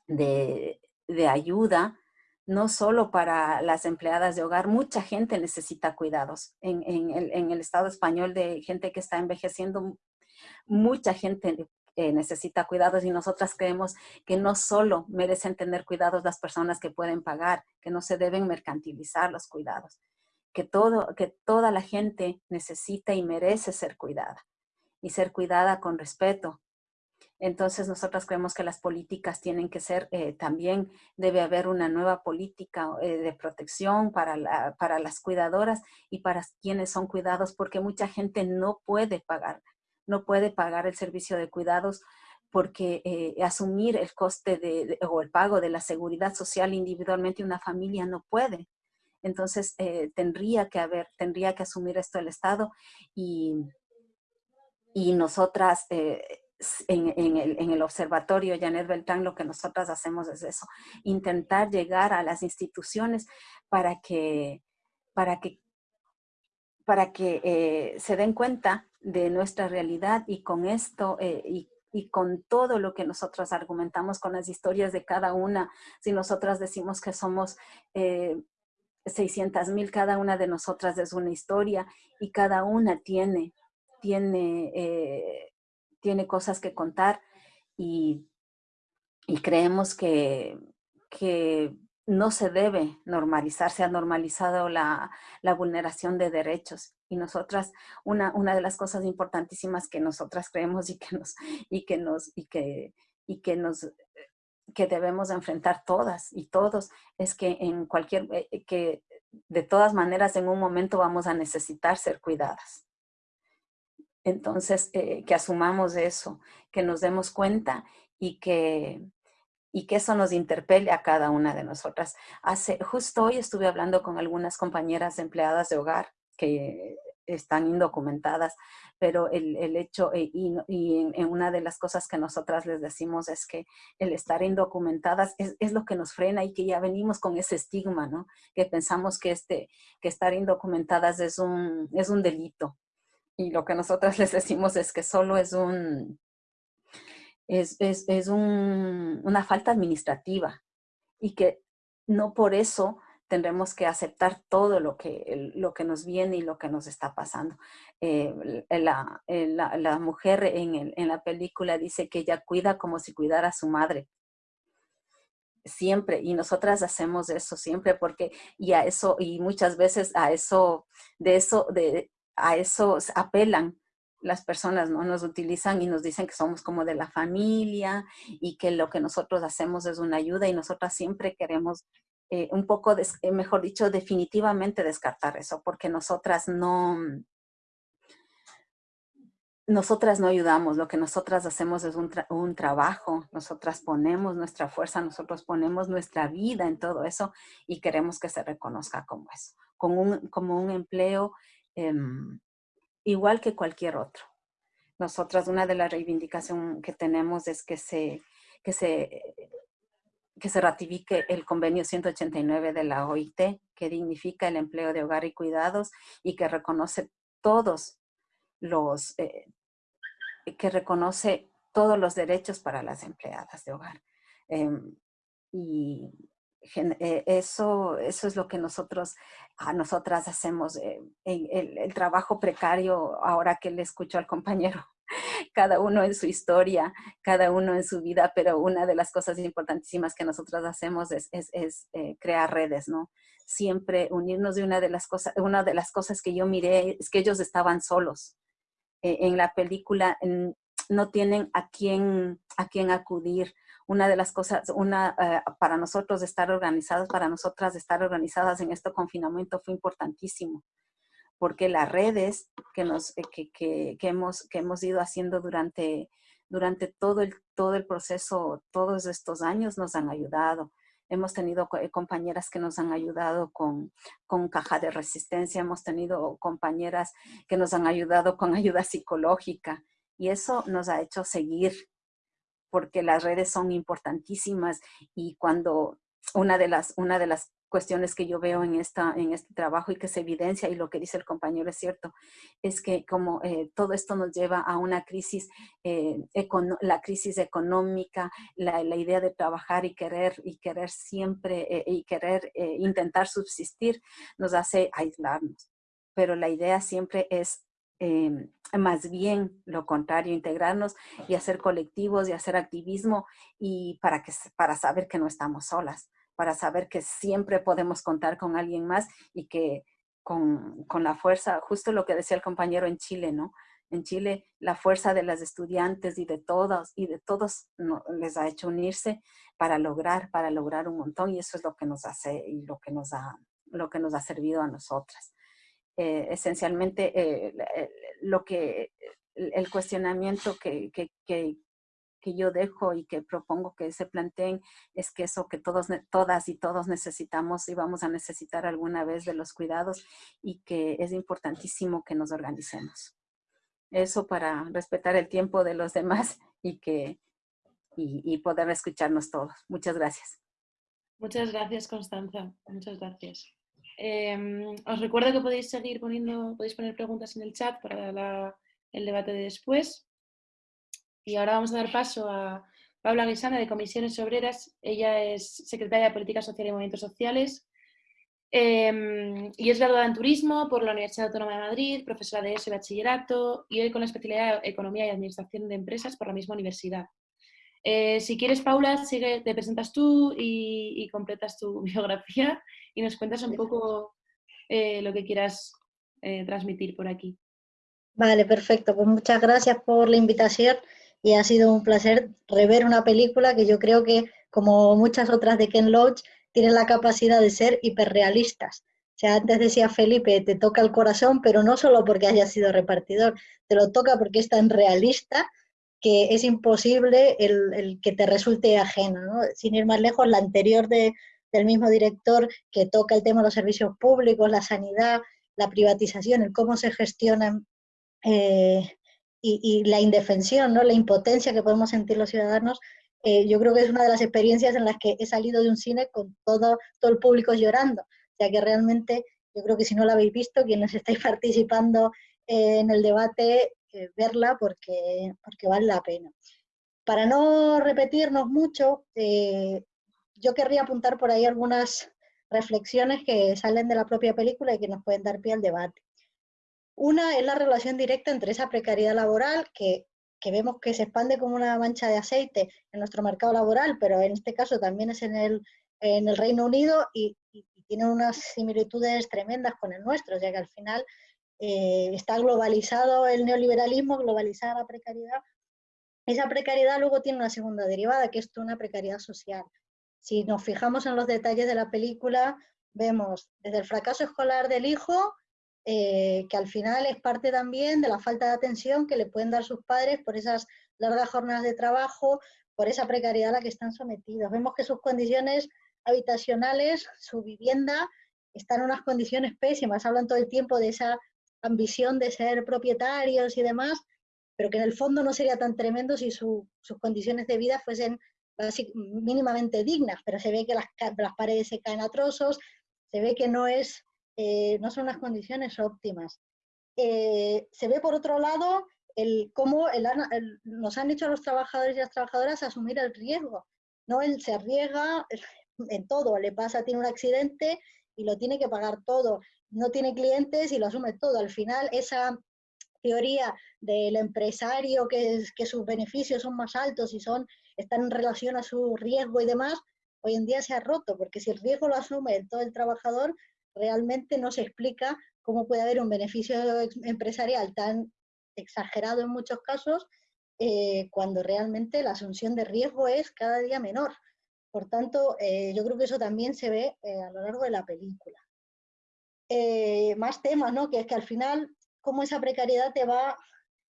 de ayuda, no solo para las empleadas de hogar, mucha gente necesita cuidados. En, en, el, en, el, Estado español de gente que está envejeciendo, mucha gente eh, necesita cuidados y nosotras creemos que no solo merecen tener cuidados las personas que pueden pagar, que no se deben mercantilizar los cuidados, que, todo, que toda la gente necesita y merece ser cuidada y ser cuidada con respeto. Entonces nosotras creemos que las políticas tienen que ser, eh, también debe haber una nueva política eh, de protección para, para las cuidadoras y para quienes son cuidados, porque mucha gente no puede pagar no puede pagar el servicio de cuidados porque eh, asumir el coste de, o el pago de la seguridad social individualmente una familia no puede. Entonces eh, tendría que haber, tendría que asumir esto el Estado y, y nosotras eh, en, el, en, el, observatorio Janet Beltrán lo que nosotras hacemos es eso, intentar llegar a las instituciones para que, para que para que se den cuenta de nuestra realidad y con esto eh, y, con todo lo que nosotros argumentamos con las historias de cada una, si nosotras decimos que somos eh, 600 mil, cada una de nosotras es una historia y cada una tiene, tiene, eh, tiene cosas que contar y, y creemos que, que no se debe normalizar, se ha normalizado la, vulneración de derechos. Y nosotras, una, una, de las cosas importantísimas que nosotras creemos y que nos, y que nos, y que, y que nos, que debemos enfrentar todas y todos, es que en cualquier, eh, eh, que de todas maneras en un momento vamos a necesitar ser cuidadas. Entonces, eh, que asumamos eso, que nos demos cuenta y que, y que eso nos interpele a cada una de nosotras. Hace, justo hoy estuve hablando con algunas compañeras empleadas de hogar que están indocumentadas, pero el, el hecho, eh, y, y en, una de las cosas que nosotras les decimos es que el estar indocumentadas es, es, lo que nos frena y que ya venimos con ese estigma, ¿no? Que pensamos que, este, que estar indocumentadas es un, es un delito. Y lo que nosotras les decimos es que solo es un, es, es, es un, una falta administrativa y que no por eso tendremos que aceptar todo lo que, lo que nos viene y lo que nos está pasando. Eh, la, la, mujer en, el, en, la película dice que ella cuida como si cuidara a su madre. siempre, y nosotras hacemos eso siempre porque, y a eso, y muchas veces a eso, de eso, de, a eso apelan las personas, ¿no? Nos utilizan y nos dicen que somos como de la familia y que lo que nosotros hacemos es una ayuda y nosotras siempre queremos eh, un poco, eh, mejor dicho, definitivamente descartar eso, porque nosotras no, nosotras no ayudamos, lo que nosotras hacemos es un, un, trabajo, nosotras ponemos nuestra fuerza, nosotros ponemos nuestra vida en todo eso y queremos que se reconozca como eso, como un, como un empleo em, igual que cualquier otro. Nosotras, una de las reivindicaciones que tenemos es que se, que se, que se ratifique el convenio 189 de la OIT, que dignifica el empleo de hogar y cuidados y que reconoce todos los, eh, que reconoce todos los derechos para las empleadas de hogar. Em, y eh, eso, eso es lo que nosotros, a nosotras hacemos. Eh, el, el, trabajo precario, ahora que le escucho al compañero, cada uno en su historia, cada uno en su vida, pero una de las cosas importantísimas que nosotras hacemos es, es, es eh, crear redes, ¿no? Siempre unirnos de una de las cosas, una de las cosas que yo miré es que ellos estaban solos. en la película no tienen a quién, a quién acudir, una de las cosas, una, eh, para nosotros estar organizados, para nosotras estar organizadas en este confinamiento fue importantísimo, porque las redes que, nos, eh, que, que, que, hemos, que hemos ido haciendo durante, durante todo, el, todo el proceso, todos estos años nos han ayudado. Hemos tenido eh, compañeras que nos han ayudado con, con caja de resistencia, hemos tenido compañeras que nos han ayudado con ayuda psicológica y eso nos ha hecho seguir porque las redes son importantísimas y cuando una de las, una de las cuestiones que yo veo en, esta, en este trabajo y que se evidencia, y lo que dice el compañero es cierto, es que como eh, todo esto nos lleva a una crisis, eh, la crisis económica, la, la, idea de trabajar y querer, y querer siempre, eh, y querer intentar subsistir, nos hace aislarnos. Pero la idea siempre es Em, más bien lo contrario, integrarnos y hacer colectivos y hacer activismo y para, que, para saber que no estamos solas, para saber que siempre podemos contar con alguien más y que con, con la fuerza, justo lo que decía el compañero en Chile, ¿no? En Chile la fuerza de las estudiantes y de todos y de todos les ha hecho unirse para lograr, para lograr un montón y eso es lo que nos hace y lo que nos ha, lo que nos ha servido a nosotras. Eh, esencialmente eh, eh, lo que, el cuestionamiento que, que, que, que, yo dejo y que propongo que se planteen es que eso que todos, todas y todos necesitamos y vamos a necesitar alguna vez de los cuidados y que es importantísimo que nos organicemos. Eso para respetar el tiempo de los demás y, que, y, y poder escucharnos todos. Muchas gracias. Muchas gracias, Constanza. Muchas gracias. Em, os recuerdo que podéis seguir poniendo, podéis poner preguntas en el chat para el debate de después. Y ahora vamos a dar paso a Paula Guisana de Comisiones Obreras. Ella es secretaria de Política Social y Movimientos Sociales em, y es graduada en Turismo por la Universidad Autónoma de Madrid, profesora de ESO y Bachillerato y hoy con la especialidad de Economía y Administración de Empresas por la misma universidad. Eh, si quieres, Paula, sigue, te presentas tú y, completas tu biografía y nos cuentas un poco eh, lo que quieras eh, transmitir por aquí. Vale, perfecto. Pues muchas gracias por la invitación y ha sido un placer rever una película que yo creo que, como muchas otras de Ken Loach, tiene la capacidad de ser hiperrealistas. O sea, antes decía Felipe, te toca el corazón, pero no solo porque haya sido repartidor, te lo toca porque es tan realista que es imposible el, que te resulte ajeno. Sin ir más lejos, la anterior de, del mismo director que toca el tema de los servicios públicos, la sanidad, la privatización, el cómo se gestionan eh, y, la indefensión, ¿no? la impotencia que podemos sentir los ciudadanos, eh, yo creo que es una de las experiencias en las que he salido de un cine con todo, todo el público llorando. O sea que realmente yo creo que si no la habéis visto, quienes estáis participando eh, en el debate, verla porque, porque vale la pena. Para no repetirnos mucho, eh, yo querría apuntar por ahí algunas reflexiones que salen de la propia película y que nos pueden dar pie al debate. Una es la relación directa entre esa precariedad laboral que, que vemos que se expande como una mancha de aceite en nuestro mercado laboral, pero en este caso también es en el, en el Reino Unido y, tiene unas similitudes tremendas con el nuestro, ya que al final eh, está globalizado el neoliberalismo, globalizada la precariedad. Esa precariedad luego tiene una segunda derivada, que es una precariedad social. Si nos fijamos en los detalles de la película, vemos desde el fracaso escolar del hijo, eh, que al final es parte también de la falta de atención que le pueden dar sus padres por esas largas jornadas de trabajo, por esa precariedad a la que están sometidos. Vemos que sus condiciones habitacionales, su vivienda, están en unas condiciones pésimas. Hablan todo el tiempo de esa ambición de ser propietarios y demás, pero que en el fondo no sería tan tremendo si sus condiciones de vida fuesen mínimamente dignas, pero se ve que las, paredes se caen a trozos, se ve que no, es, eh, no son unas condiciones óptimas. Eh, se ve por otro lado el, cómo nos han hecho a los trabajadores y las trabajadoras asumir el riesgo. ¿no? Él se arriesga en todo, le pasa, tiene un accidente y lo tiene que pagar todo, no tiene clientes y lo asume todo. Al final, esa teoría del empresario que, que sus beneficios son más altos y son, están en relación a su riesgo y demás, hoy en día se ha roto, porque si el riesgo lo asume todo el trabajador, realmente no se explica cómo puede haber un beneficio empresarial tan exagerado en muchos casos, eh, cuando realmente la asunción de riesgo es cada día menor. Por tanto, eh, yo creo que eso también se ve eh, a lo largo de la película. Eh, más temas, ¿no? Que es que al final, cómo esa precariedad te va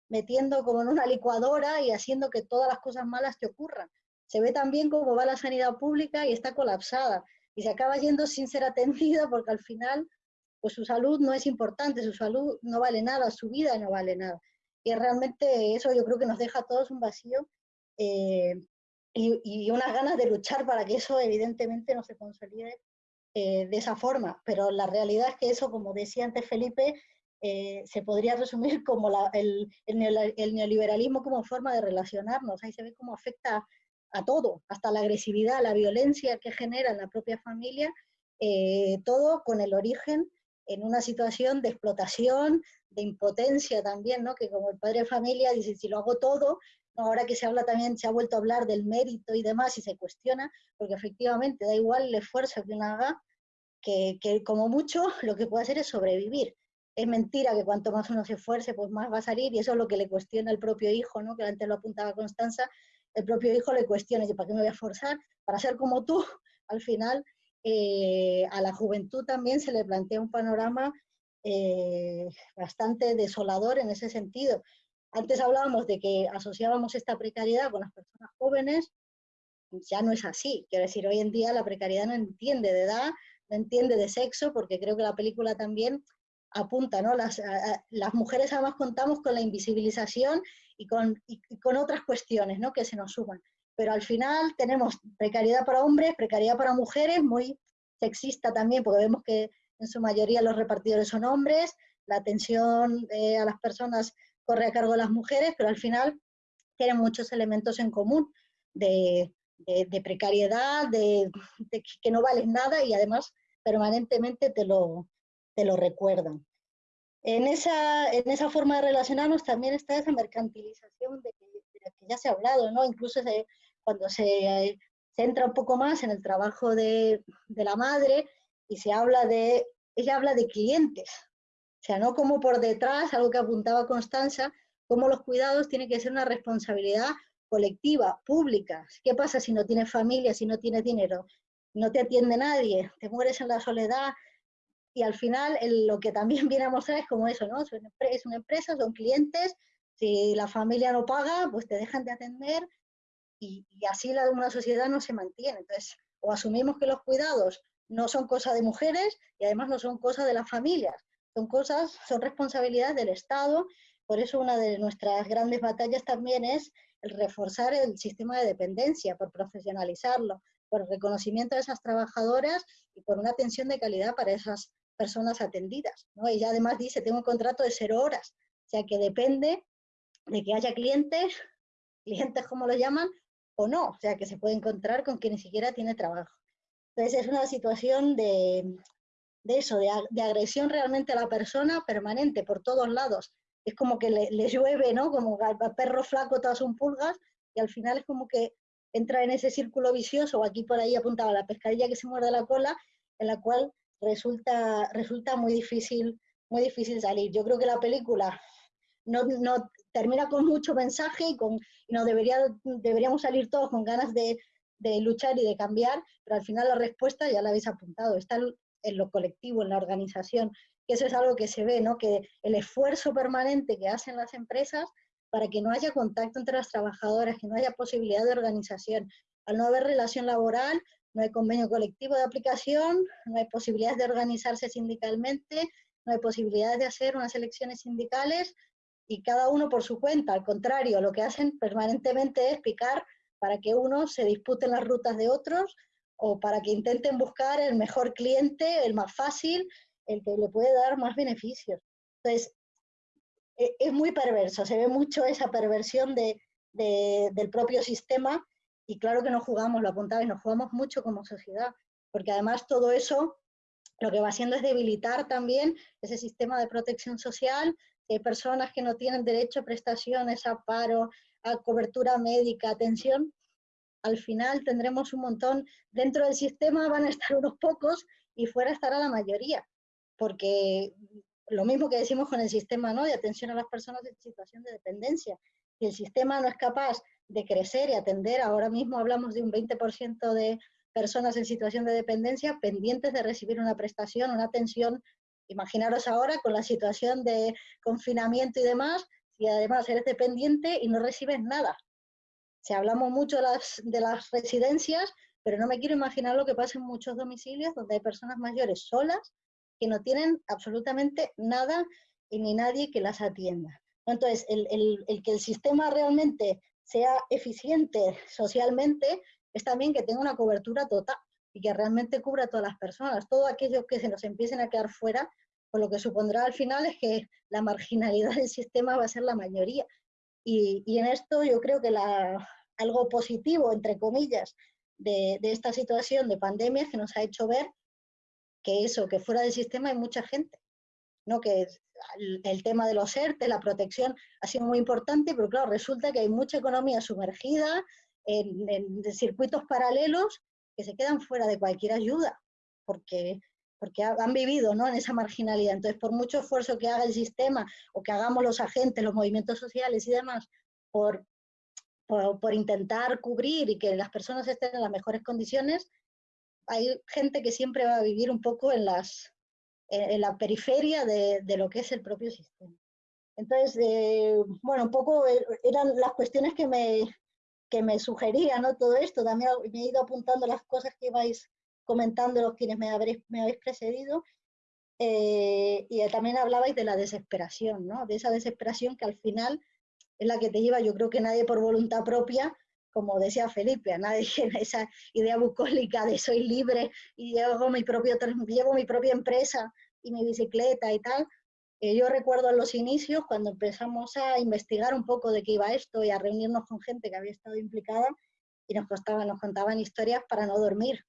metiendo como en una licuadora y haciendo que todas las cosas malas te ocurran. Se ve también cómo va la sanidad pública y está colapsada y se acaba yendo sin ser atendida porque al final, pues su salud no es importante, su salud no vale nada, su vida no vale nada. Y realmente eso yo creo que nos deja a todos un vacío y, unas ganas de luchar para que eso evidentemente no se consolide eh, de esa forma. Pero la realidad es que eso, como decía antes Felipe, eh, se podría resumir como el, neoliberalismo como forma de relacionarnos. Ahí se ve cómo afecta a todo, hasta la agresividad, la violencia que genera en la propia familia, eh, todo con el origen en una situación de explotación, de impotencia también, ¿no? que como el padre de familia dice, si lo hago todo, ahora que se habla también, se ha vuelto a hablar del mérito y demás y se cuestiona, porque efectivamente da igual el esfuerzo que uno haga, que, como mucho lo que puede hacer es sobrevivir. Es mentira que cuanto más uno se esfuerce, pues más va a salir, y eso es lo que le cuestiona el propio hijo, ¿no? que antes lo apuntaba Constanza, el propio hijo le cuestiona, ¿para qué me voy a esforzar? Para ser como tú, al final, eh, a la juventud también se le plantea un panorama eh, bastante desolador en ese sentido, antes hablábamos de que asociábamos esta precariedad con las personas jóvenes, ya no es así. Quiero decir, hoy en día la precariedad no entiende de edad, no entiende de sexo, porque creo que la película también apunta, ¿no? Las, mujeres además contamos con la invisibilización y con, con otras cuestiones, ¿no? Que se nos suman. Pero al final tenemos precariedad para hombres, precariedad para mujeres, muy sexista también, porque vemos que en su mayoría los repartidores son hombres, la atención eh, a las personas corre a cargo de las mujeres, pero al final tienen muchos elementos en común de, precariedad, de, que no vales nada y además permanentemente te lo, te lo recuerdan. En esa, en esa forma de relacionarnos también está esa mercantilización de, la que ya se ha hablado, ¿no? Incluso cuando se, se, entra un poco más en el trabajo de, de la madre y se habla de, ella habla de clientes, o sea, no como por detrás, algo que apuntaba Constanza, como los cuidados tienen que ser una responsabilidad colectiva, pública. ¿Qué pasa si no tienes familia, si no tienes dinero? No te atiende nadie, te mueres en la soledad. Y al final lo que también viene a mostrar es como eso, ¿no? Es una empresa, son clientes, si la familia no paga, pues te dejan de atender y, así la, una sociedad no se mantiene. Entonces, o asumimos que los cuidados no son cosa de mujeres y además no son cosa de las familias, son cosas, son responsabilidades del Estado, por eso una de nuestras grandes batallas también es el reforzar el sistema de dependencia, por profesionalizarlo, por el reconocimiento de esas trabajadoras y por una atención de calidad para esas personas atendidas. ¿no? Ella además dice, tengo un contrato de cero horas, o sea que depende de que haya clientes, clientes como lo llaman, o no, o sea que se puede encontrar con quien ni siquiera tiene trabajo. Entonces es una situación de, de eso, de, agresión realmente a la persona permanente por todos lados, es como que le, llueve, ¿no? Como perro flaco todas son pulgas y al final es como que entra en ese círculo vicioso, aquí por ahí apuntaba la pescadilla que se muerde la cola, en la cual resulta, resulta muy, difícil, muy difícil salir. Yo creo que la película no, no termina con mucho mensaje y, con, y nos debería, deberíamos salir todos con ganas de, de, luchar y de cambiar, pero al final la respuesta ya la habéis apuntado, está en lo colectivo, en la organización, eso es algo que se ve, ¿no? que el esfuerzo permanente que hacen las empresas para que no haya contacto entre las trabajadoras, que no haya posibilidad de organización. Al no haber relación laboral, no hay convenio colectivo de aplicación, no hay posibilidades de organizarse sindicalmente, no hay posibilidades de hacer unas elecciones sindicales y cada uno por su cuenta. Al contrario, lo que hacen permanentemente es picar para que uno se disputen las rutas de otros o para que intenten buscar el mejor cliente, el más fácil, el que le puede dar más beneficios. Entonces, e, es muy perverso, se ve mucho esa perversión de, del propio sistema y claro que nos jugamos, lo apuntaba, y nos jugamos mucho como sociedad, porque además todo eso lo que va haciendo es debilitar también ese sistema de protección social, que personas que no tienen derecho a prestaciones, a paro, a cobertura médica, atención, al final tendremos un montón, dentro del sistema van a estar unos pocos y fuera estará la mayoría, porque lo mismo que decimos con el sistema ¿no? de atención a las personas en situación de dependencia. Si el sistema no es capaz de crecer y atender, ahora mismo hablamos de un 20% de personas en situación de dependencia pendientes de recibir una prestación, una atención. Imaginaros ahora con la situación de confinamiento y demás, si además eres dependiente y no recibes nada. Si hablamos mucho de las, de las residencias, pero no me quiero imaginar lo que pasa en muchos domicilios donde hay personas mayores solas que no tienen absolutamente nada y ni nadie que las atienda. Entonces, el, que el sistema realmente sea eficiente socialmente es también que tenga una cobertura total y que realmente cubra a todas las personas. Todo aquello que se nos empiecen a quedar fuera, pues lo que supondrá al final es que la marginalidad del sistema va a ser la mayoría. Y, en esto yo creo que algo positivo, entre comillas, de, esta situación de pandemia que nos ha hecho ver que eso, que fuera del sistema hay mucha gente, ¿no? Que el, tema de los ERTE, la protección, ha sido muy importante, pero claro, resulta que hay mucha economía sumergida en, circuitos paralelos que se quedan fuera de cualquier ayuda, porque, porque han vivido ¿no? en esa marginalidad. Entonces, por mucho esfuerzo que haga el sistema o que hagamos los agentes, los movimientos sociales y demás, por, por, por intentar cubrir y que las personas estén en las mejores condiciones, hay gente que siempre va a vivir un poco en, las, en, la periferia de, de, lo que es el propio sistema. Entonces, eh, bueno, un poco eran las cuestiones que me, que me sugerían, ¿no? Todo esto, también me he ido apuntando las cosas que ibais comentando los quienes me me habéis precedido, eh, y también hablabais de la desesperación, ¿no? De esa desesperación que al final es la que te lleva, yo creo que nadie por voluntad propia como decía Felipe, a nadie esa idea bucólica de soy libre y llevo mi, propio, llevo mi propia empresa y mi bicicleta y tal. Eh, yo recuerdo en los inicios, cuando empezamos a investigar un poco de qué iba esto y a reunirnos con gente que había estado implicada y nos, costaban, nos contaban historias para no dormir.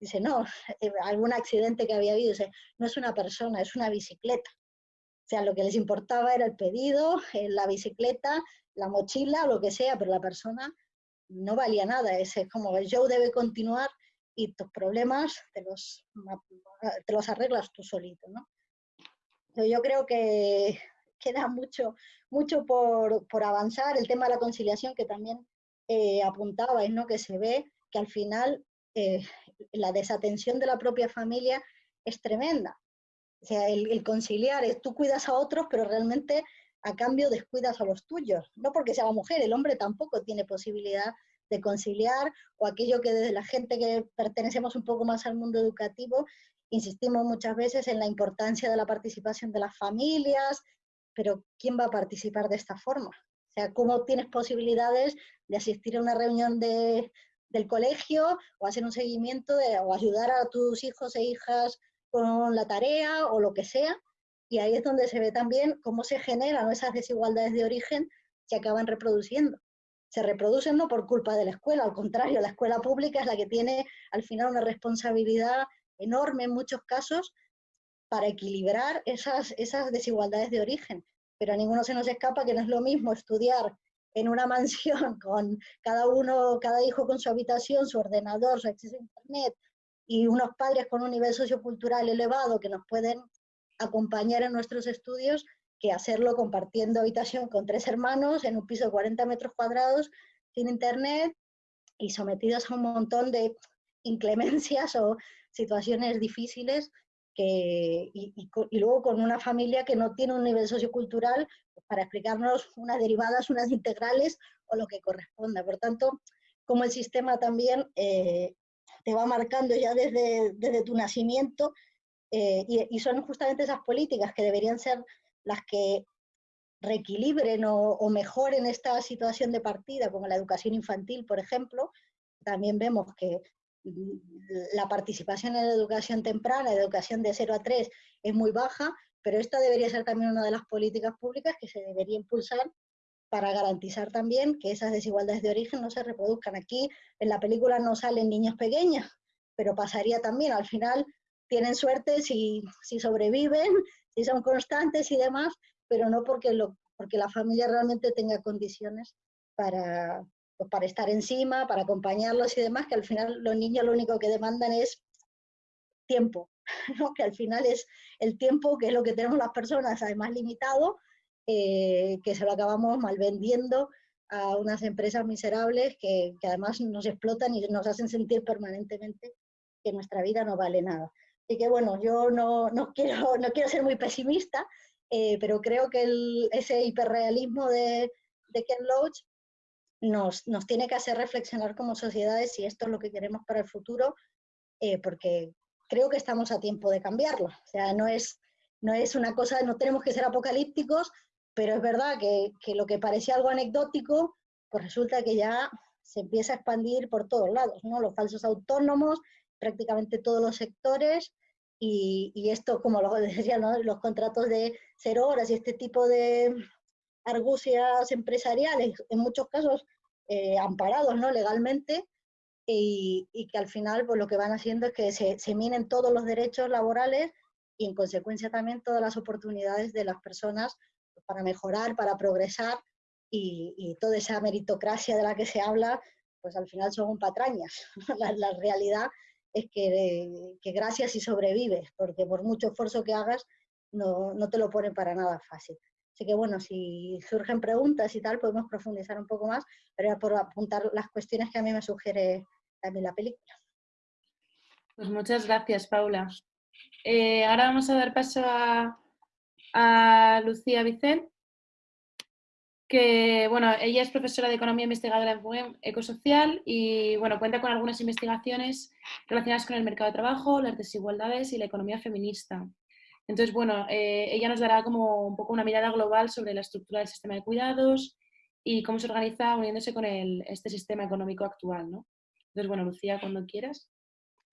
Dice, no, eh, algún accidente que había habido, dice, no es una persona, es una bicicleta. O sea, lo que les importaba era el pedido, eh, la bicicleta, la mochila, lo que sea, pero la persona no valía nada, es como el show debe continuar y tus problemas te los, te los arreglas tú solito, ¿no? Yo creo que queda mucho, mucho por, por avanzar, el tema de la conciliación que también eh, apuntabais, ¿no? Que se ve que al final eh, la desatención de la propia familia es tremenda. O sea, el, conciliar es tú cuidas a otros, pero realmente a cambio descuidas a los tuyos. No porque sea la mujer, el hombre tampoco tiene posibilidad de conciliar o aquello que desde la gente que pertenecemos un poco más al mundo educativo, insistimos muchas veces en la importancia de la participación de las familias, pero ¿quién va a participar de esta forma? O sea, ¿cómo tienes posibilidades de asistir a una reunión de, del colegio o hacer un seguimiento o ayudar a tus hijos e hijas con la tarea o lo que sea? Y ahí es donde se ve también cómo se generan esas desigualdades de origen que acaban reproduciendo. Se reproducen no por culpa de la escuela, al contrario, la escuela pública es la que tiene al final una responsabilidad enorme en muchos casos para equilibrar esas, esas desigualdades de origen. pero a ninguno se nos escapa que no es lo mismo estudiar en una mansión con cada uno, cada hijo con su habitación, su ordenador, su acceso a internet y unos padres con un nivel sociocultural elevado que nos pueden acompañar en nuestros estudios que hacerlo compartiendo habitación con tres hermanos en un piso de 40 metros cuadrados sin internet y sometidos a un montón de inclemencias o situaciones difíciles y, luego con una familia que no tiene un nivel sociocultural para explicarnos unas derivadas, unas integrales o lo que corresponda. Por tanto, como el sistema también eh, te va marcando ya desde, desde tu nacimiento eh, y, son justamente esas políticas que deberían ser las que reequilibren o, mejoren esta situación de partida, como la educación infantil, por ejemplo. También vemos que la participación en la educación temprana, la educación de 0 a 3, es muy baja, pero esta debería ser también una de las políticas públicas que se debería impulsar para garantizar también que esas desigualdades de origen no se reproduzcan. Aquí en la película no salen niños pequeños, pero pasaría también, al final tienen suerte si, si sobreviven, si son constantes y demás, pero no porque, lo, porque la familia realmente tenga condiciones para, pues para estar encima, para acompañarlos y demás, que al final los niños lo único que demandan es tiempo, ¿no? que al final es el tiempo que es lo que tenemos las personas, además limitado, eh, que se lo acabamos mal vendiendo a unas empresas miserables que, que, además nos explotan y nos hacen sentir permanentemente que nuestra vida no vale nada. Así que bueno, yo no, no quiero, no quiero ser muy pesimista, eh, pero creo que el, ese hiperrealismo de, de Ken Loach nos, tiene que hacer reflexionar como sociedades si esto es lo que queremos para el futuro, eh, porque creo que estamos a tiempo de cambiarlo. O sea, no es, no es una cosa, no tenemos que ser apocalípticos, pero es verdad que, que lo que parecía algo anecdótico, pues resulta que ya se empieza a expandir por todos lados, ¿no? Los falsos autónomos, prácticamente todos los sectores, y, esto, como lo decía, los contratos de cero horas y este tipo de, argucias empresariales, en muchos casos eh, amparados ¿no? legalmente, y, y, que al final pues, lo que van haciendo es que se, minen todos los derechos laborales y en consecuencia también todas las oportunidades de las personas para mejorar, para progresar y, y, toda esa meritocracia de la que se habla, pues al final son patrañas. la, la, realidad es que, que, gracias y sobrevives, porque por mucho esfuerzo que hagas, no, no te lo ponen para nada fácil. Así que bueno, si surgen preguntas y tal, podemos profundizar un poco más, pero era por apuntar las cuestiones que a mí me sugiere también la película. Pues muchas gracias, Paula. Eh, ahora vamos a dar paso a, a Lucía Vicente, que bueno, ella es profesora de Economía Investigadora en FUEM Ecosocial y bueno, cuenta con algunas investigaciones relacionadas con el mercado de trabajo, las desigualdades y la economía feminista. Entonces, bueno, eh, ella nos dará como un poco una mirada global sobre la estructura del sistema de cuidados y cómo se organiza uniéndose con el, este sistema económico actual, ¿no? Entonces, bueno, Lucía, cuando quieras.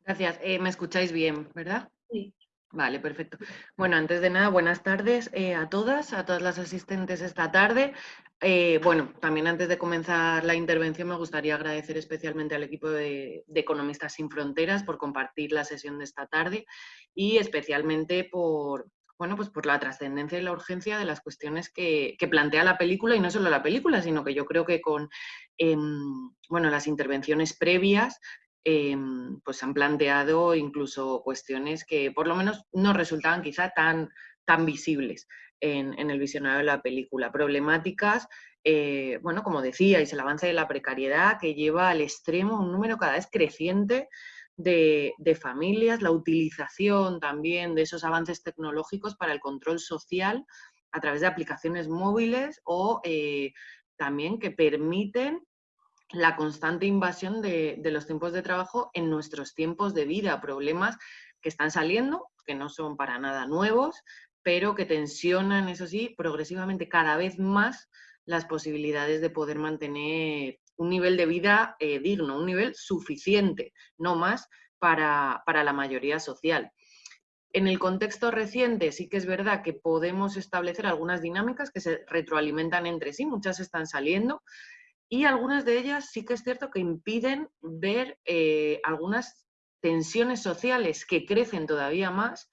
Gracias. Eh, ¿Me escucháis bien, verdad? Sí. Vale, perfecto. Bueno, antes de nada, buenas tardes eh, a todas, a todas las asistentes esta tarde. Eh, bueno, también antes de comenzar la intervención me gustaría agradecer especialmente al equipo de, Economistas Sin Fronteras por compartir la sesión de esta tarde y especialmente por, bueno, pues por la trascendencia y la urgencia de las cuestiones que, plantea la película y no solo la película, sino que yo creo que con eh, bueno, las intervenciones previas eh, pues han planteado incluso cuestiones que por lo menos no resultaban quizá tan, tan visibles en, el visionario de la película. Problemáticas, eh, bueno, como decíais, el avance de la precariedad que lleva al extremo un número cada vez creciente de, de, familias, la utilización también de esos avances tecnológicos para el control social a través de aplicaciones móviles o eh, también que permiten la constante invasión de, los tiempos de trabajo en nuestros tiempos de vida, problemas que están saliendo, que no son para nada nuevos, pero que tensionan, eso sí, progresivamente cada vez más las posibilidades de poder mantener un nivel de vida eh, digno, un nivel suficiente, no más, para, para la mayoría social. En el contexto reciente sí que es verdad que podemos establecer algunas dinámicas que se retroalimentan entre sí, muchas están saliendo, y algunas de ellas sí que es cierto que impiden ver eh, algunas tensiones sociales que crecen todavía más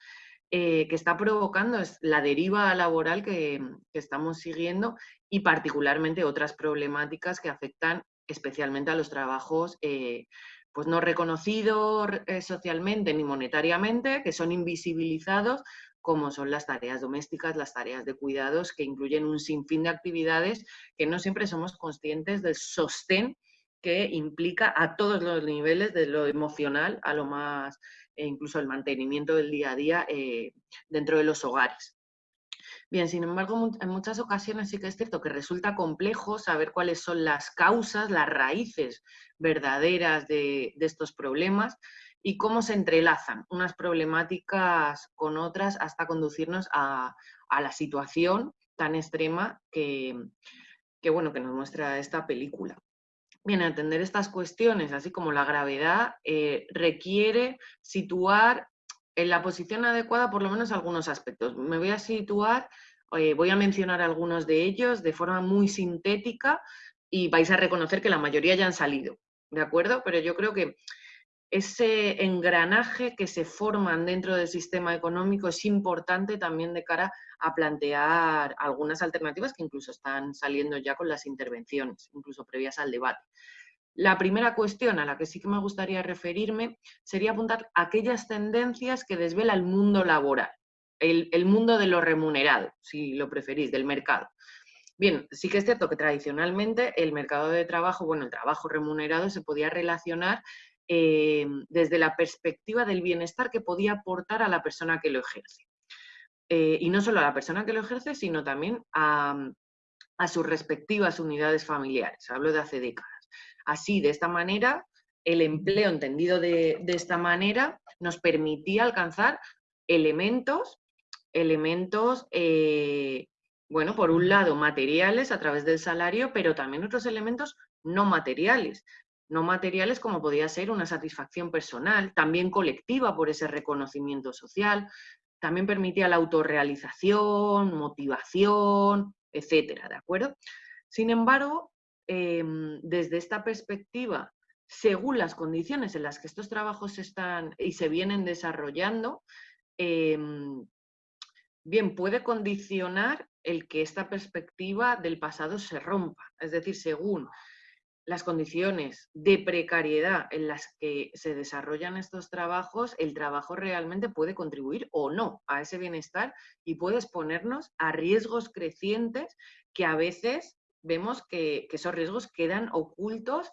eh, que está provocando la deriva laboral que, estamos siguiendo y particularmente otras problemáticas que afectan especialmente a los trabajos eh, pues no reconocidos socialmente ni monetariamente, que son invisibilizados, como son las tareas domésticas, las tareas de cuidados, que incluyen un sinfín de actividades que no siempre somos conscientes del sostén que implica a todos los niveles, de lo emocional a lo más e incluso el mantenimiento del día a día eh, dentro de los hogares. Bien, sin embargo, en muchas ocasiones sí que es cierto que resulta complejo saber cuáles son las causas, las raíces verdaderas de, estos problemas y cómo se entrelazan unas problemáticas con otras hasta conducirnos a, la situación tan extrema que, bueno, que nos muestra esta película. Bien, entender estas cuestiones, así como la gravedad, eh, requiere situar en la posición adecuada por lo menos algunos aspectos. Me voy a situar, eh, voy a mencionar algunos de ellos de forma muy sintética y vais a reconocer que la mayoría ya han salido, ¿de acuerdo? Pero yo creo que ese engranaje que se forman dentro del sistema económico es importante también de cara a plantear algunas alternativas que incluso están saliendo ya con las intervenciones, incluso previas al debate. La primera cuestión a la que sí que me gustaría referirme sería apuntar aquellas tendencias que desvela el mundo laboral, el, el mundo de lo remunerado, si lo preferís, del mercado. Bien, sí que es cierto que tradicionalmente el mercado de trabajo, bueno, el trabajo remunerado se podía relacionar eh, desde la perspectiva del bienestar que podía aportar a la persona que lo ejerce. Eh, y no solo a la persona que lo ejerce, sino también a, sus respectivas unidades familiares. Hablo de hace décadas. Así, de esta manera, el empleo entendido de, esta manera nos permitía alcanzar elementos, elementos, eh, bueno, por un lado materiales a través del salario, pero también otros elementos no materiales, no materiales como podía ser una satisfacción personal, también colectiva por ese reconocimiento social, también permitía la autorrealización, motivación, etcétera, ¿de acuerdo? Sin embargo, em, desde esta perspectiva, según las condiciones en las que estos trabajos están y se vienen desarrollando, em, bien, puede condicionar el que esta perspectiva del pasado se rompa. Es decir, según las condiciones de precariedad en las que se desarrollan estos trabajos, el trabajo realmente puede contribuir o no a ese bienestar y puede exponernos a riesgos crecientes que a veces vemos que, esos riesgos quedan ocultos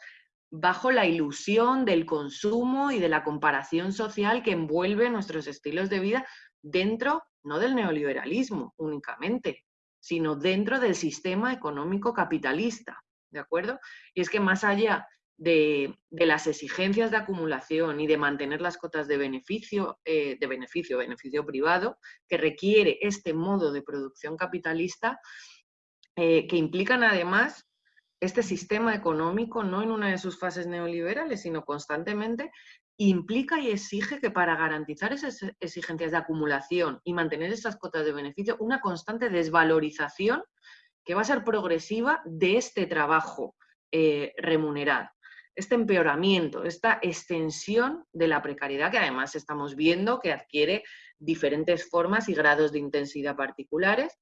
bajo la ilusión del consumo y de la comparación social que envuelve nuestros estilos de vida dentro, no del neoliberalismo únicamente, sino dentro del sistema económico capitalista. ¿De acuerdo? Y es que más allá de, las exigencias de acumulación y de mantener las cotas de beneficio, eh, de beneficio, beneficio privado, que requiere este modo de producción capitalista, eh, que implican además este sistema económico, no en una de sus fases neoliberales, sino constantemente, implica y exige que para garantizar esas exigencias de acumulación y mantener esas cotas de beneficio, una constante desvalorización que va a ser progresiva de este trabajo eh, remunerado. Este empeoramiento, esta extensión de la precariedad que además estamos viendo que adquiere diferentes formas y grados de intensidad particulares,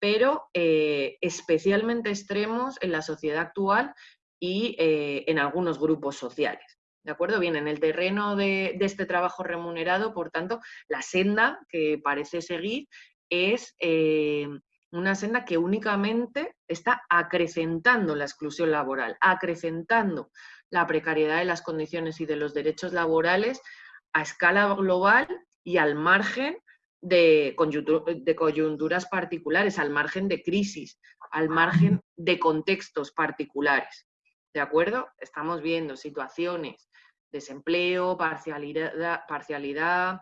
pero eh, especialmente extremos en la sociedad actual y eh, en algunos grupos sociales. ¿De acuerdo? Bien, en el terreno de, de, este trabajo remunerado, por tanto, la senda que parece seguir es una senda que únicamente está acrecentando la exclusión laboral, acrecentando la precariedad de las condiciones y de los derechos laborales a escala global y al margen de, coyunturas particulares, al margen de crisis, al margen de contextos particulares. ¿De acuerdo? Estamos viendo situaciones, desempleo, parcialidad, parcialidad,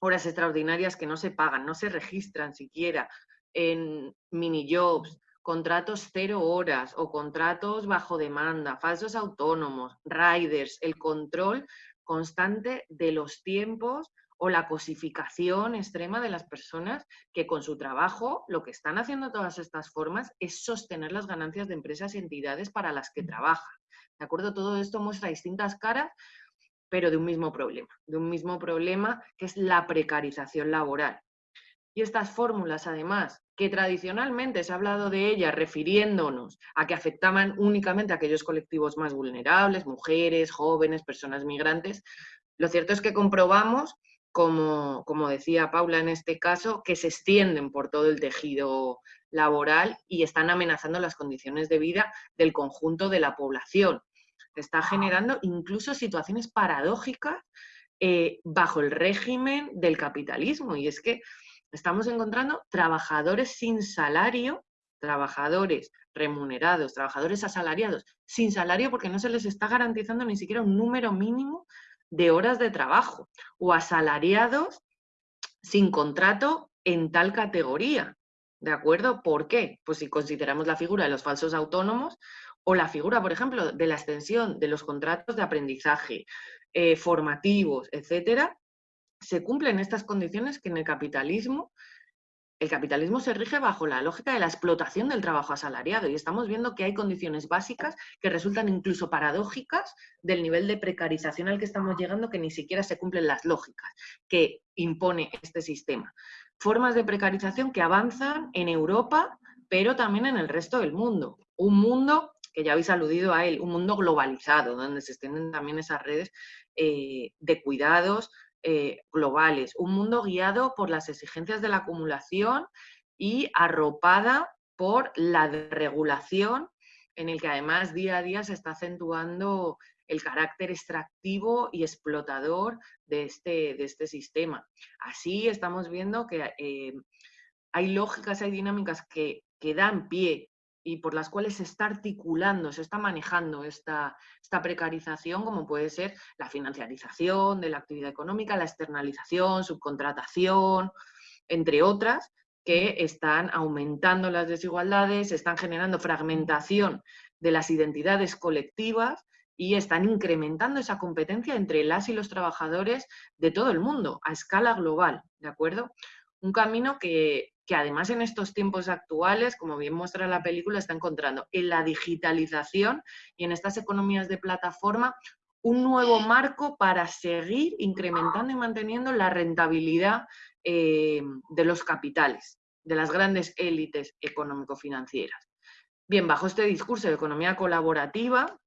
horas extraordinarias que no se pagan, no se registran siquiera, en mini jobs, contratos cero horas o contratos bajo demanda, falsos autónomos, riders, el control constante de los tiempos o la cosificación extrema de las personas que con su trabajo lo que están haciendo todas estas formas es sostener las ganancias de empresas y entidades para las que trabajan. ¿De acuerdo? Todo esto muestra distintas caras, pero de un mismo problema, de un mismo problema que es la precarización laboral Y estas fórmulas, además, que tradicionalmente se ha hablado de ellas refiriéndonos a que afectaban únicamente a aquellos colectivos más vulnerables, mujeres, jóvenes, personas migrantes, lo cierto es que comprobamos, como, como decía Paula en este caso, que se extienden por todo el tejido laboral y están amenazando las condiciones de vida del conjunto de la población. Está generando incluso situaciones paradójicas eh, bajo el régimen del capitalismo. Y es que estamos encontrando trabajadores sin salario, trabajadores remunerados, trabajadores asalariados, sin salario porque no se les está garantizando ni siquiera un número mínimo de horas de trabajo, o asalariados sin contrato en tal categoría. ¿De acuerdo? ¿Por qué? Pues si consideramos la figura de los falsos autónomos o la figura, por ejemplo, de la extensión de los contratos de aprendizaje eh, formativos, etcétera, se cumplen estas condiciones que en el capitalismo, el capitalismo se rige bajo la lógica de la explotación del trabajo asalariado y estamos viendo que hay condiciones básicas que resultan incluso paradójicas del nivel de precarización al que estamos llegando que ni siquiera se cumplen las lógicas que impone este sistema formas de precarización que avanzan en Europa, pero también en el resto del mundo. Un mundo, que ya habéis aludido a él, un mundo globalizado, donde se extienden también esas redes eh, de cuidados eh, globales. Un mundo guiado por las exigencias de la acumulación y arropada por la regulación, en el que además día a día se está acentuando el carácter extractivo y explotador de este, de este sistema. Así estamos viendo que eh, hay lógicas, hay dinámicas que, que, dan pie y por las cuales se está articulando, se está manejando esta, esta precarización, como puede ser la financiarización de la actividad económica, la externalización, subcontratación, entre otras, que están aumentando las desigualdades, están generando fragmentación de las identidades colectivas y están incrementando esa competencia entre las y los trabajadores de todo el mundo, a escala global, ¿de acuerdo? Un camino que, además en estos tiempos actuales, como bien muestra la película, está encontrando en la digitalización y en estas economías de plataforma un nuevo marco para seguir incrementando y manteniendo la rentabilidad eh, de los capitales, de las grandes élites económico-financieras. Bien, bajo este discurso de economía colaborativa,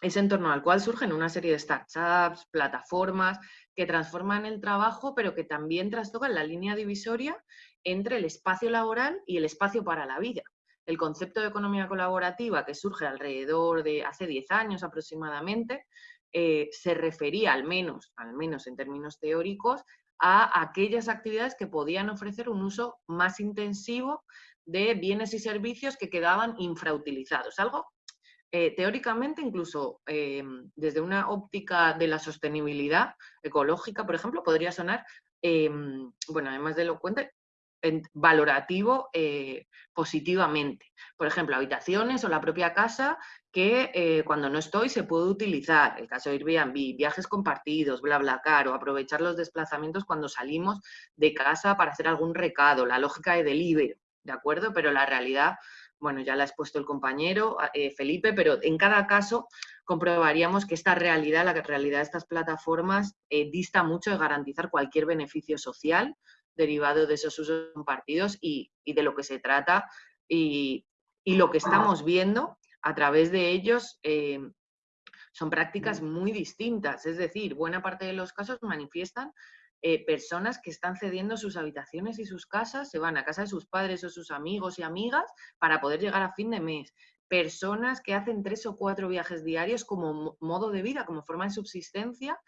es en torno al cual surgen una serie de startups, plataformas que transforman el trabajo, pero que también trastocan la línea divisoria entre el espacio laboral y el espacio para la vida. El concepto de economía colaborativa que surge alrededor de hace 10 años aproximadamente, eh, se refería al menos, al menos en términos teóricos, a aquellas actividades que podían ofrecer un uso más intensivo de bienes y servicios que quedaban infrautilizados, algo eh, teóricamente, incluso em, desde una óptica de la sostenibilidad ecológica, por ejemplo, podría sonar, em, bueno, además de elocuente, valorativo eh, positivamente. Por ejemplo, habitaciones o la propia casa que eh, cuando no estoy se puede utilizar. El caso de Airbnb, viajes compartidos, bla, bla, caro, aprovechar los desplazamientos cuando salimos de casa para hacer algún recado, la lógica de delivery, ¿de acuerdo? Pero la realidad bueno, ya la ha expuesto el compañero eh, Felipe, pero en cada caso comprobaríamos que esta realidad, la realidad de estas plataformas, eh, dista mucho de garantizar cualquier beneficio social derivado de esos usos compartidos y, de lo que se trata y, lo que estamos viendo a través de ellos eh, son prácticas muy distintas. Es decir, buena parte de los casos manifiestan eh, personas que están cediendo sus habitaciones y sus casas, se van a casa de sus padres o sus amigos y amigas para poder llegar a fin de mes. Personas que hacen tres o cuatro viajes diarios como modo de vida, como forma de subsistencia,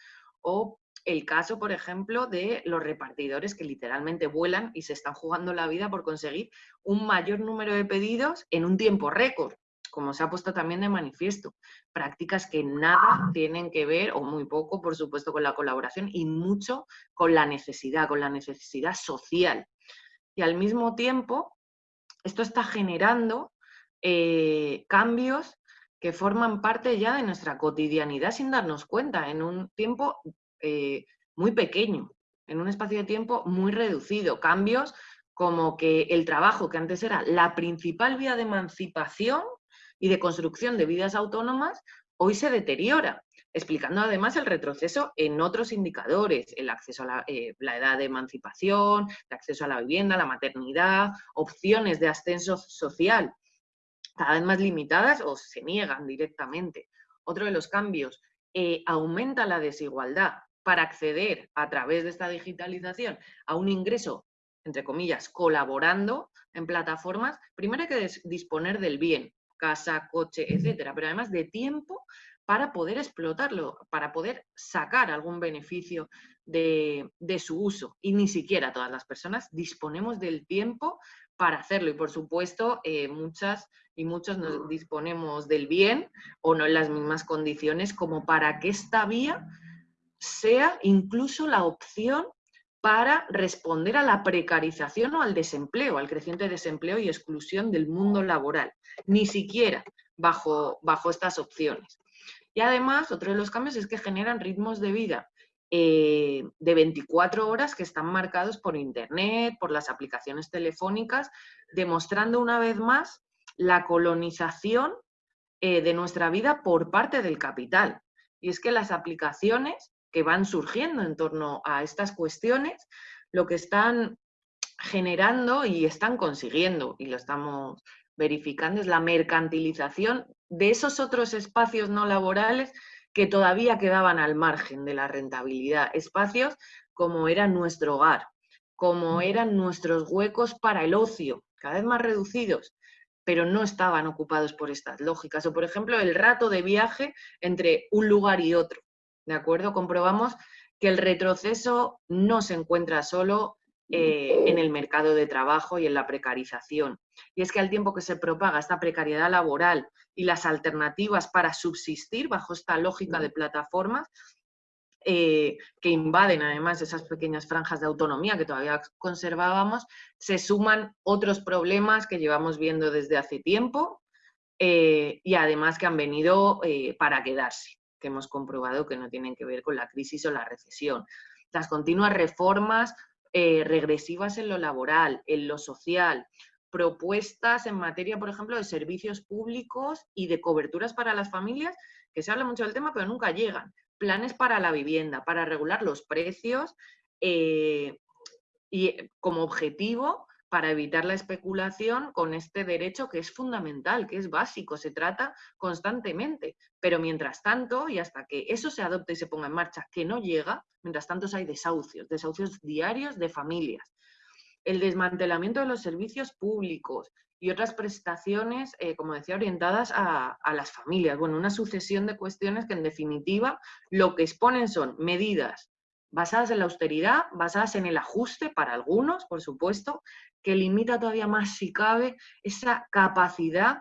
o el caso, por ejemplo, de los repartidores que literalmente vuelan y se están jugando la vida por conseguir un mayor número de pedidos en un tiempo récord como se ha puesto también de manifiesto, prácticas que nada tienen que ver, o muy poco, por supuesto, con la colaboración y mucho con la necesidad, con la necesidad social. Y al mismo tiempo, esto está generando eh, cambios que forman parte ya de nuestra cotidianidad sin darnos cuenta, en un tiempo eh, muy pequeño, en un espacio de tiempo muy reducido. Cambios como que el trabajo, que antes era la principal vía de emancipación, y de construcción de vidas autónomas hoy se deteriora, explicando además el retroceso en otros indicadores, el acceso a la, eh, la, edad de emancipación, el acceso a la vivienda, la maternidad, opciones de ascenso social cada vez más limitadas o se niegan directamente. Otro de los cambios, eh, aumenta la desigualdad para acceder a través de esta digitalización a un ingreso, entre comillas, colaborando en plataformas, primero hay que disponer del bien, casa, coche, etcétera, pero además de tiempo para poder explotarlo, para poder sacar algún beneficio de, su uso. Y ni siquiera todas las personas disponemos del tiempo para hacerlo. Y por supuesto, eh, muchas y muchos nos disponemos del bien o no en las mismas condiciones como para que esta vía sea incluso la opción para responder a la precarización o al desempleo, al creciente desempleo y exclusión del mundo laboral, ni siquiera bajo, bajo estas opciones. Y además, otro de los cambios es que generan ritmos de vida eh, de 24 horas que están marcados por Internet, por las aplicaciones telefónicas, demostrando una vez más la colonización eh, de nuestra vida por parte del capital. Y es que las aplicaciones que van surgiendo en torno a estas cuestiones, lo que están generando y están consiguiendo, y lo estamos verificando, es la mercantilización de esos otros espacios no laborales que todavía quedaban al margen de la rentabilidad. Espacios como era nuestro hogar, como eran nuestros huecos para el ocio, cada vez más reducidos, pero no estaban ocupados por estas lógicas. O, por ejemplo, el rato de viaje entre un lugar y otro. ¿De acuerdo? Comprobamos que el retroceso no se encuentra solo eh, en el mercado de trabajo y en la precarización. Y es que al tiempo que se propaga esta precariedad laboral y las alternativas para subsistir bajo esta lógica de plataformas, eh, que invaden además esas pequeñas franjas de autonomía que todavía conservábamos, se suman otros problemas que llevamos viendo desde hace tiempo eh, y además que han venido para quedarse, que hemos comprobado que no tienen que ver con la crisis o la recesión. Las continuas reformas regresivas en lo laboral, en lo social, propuestas en materia, por ejemplo, de servicios públicos y de coberturas para las familias, que se habla mucho del tema, pero nunca llegan planes para la vivienda, para regular los precios eh, y eh, como objetivo para evitar la especulación con este derecho que es fundamental, que es básico, se trata constantemente. Pero mientras tanto, y hasta que eso se adopte y se ponga en marcha, que no llega, mientras tanto hay desahucios, desahucios diarios de familias. El desmantelamiento de los servicios públicos, y otras prestaciones, eh, como decía, orientadas a, las familias. Bueno, una sucesión de cuestiones que en definitiva lo que exponen son medidas basadas en la austeridad, basadas en el ajuste para algunos, por supuesto, que limita todavía más, si cabe, esa capacidad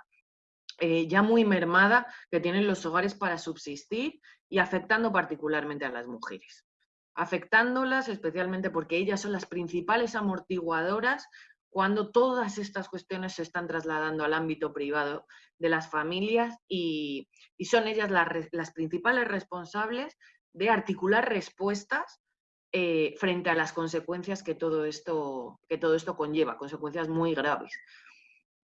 eh, ya muy mermada que tienen los hogares para subsistir y afectando particularmente a las mujeres. Afectándolas especialmente porque ellas son las principales amortiguadoras cuando todas estas cuestiones se están trasladando al ámbito privado de las familias y, son ellas las, principales responsables de articular respuestas eh, frente a las consecuencias que todo, esto, que todo esto conlleva, consecuencias muy graves.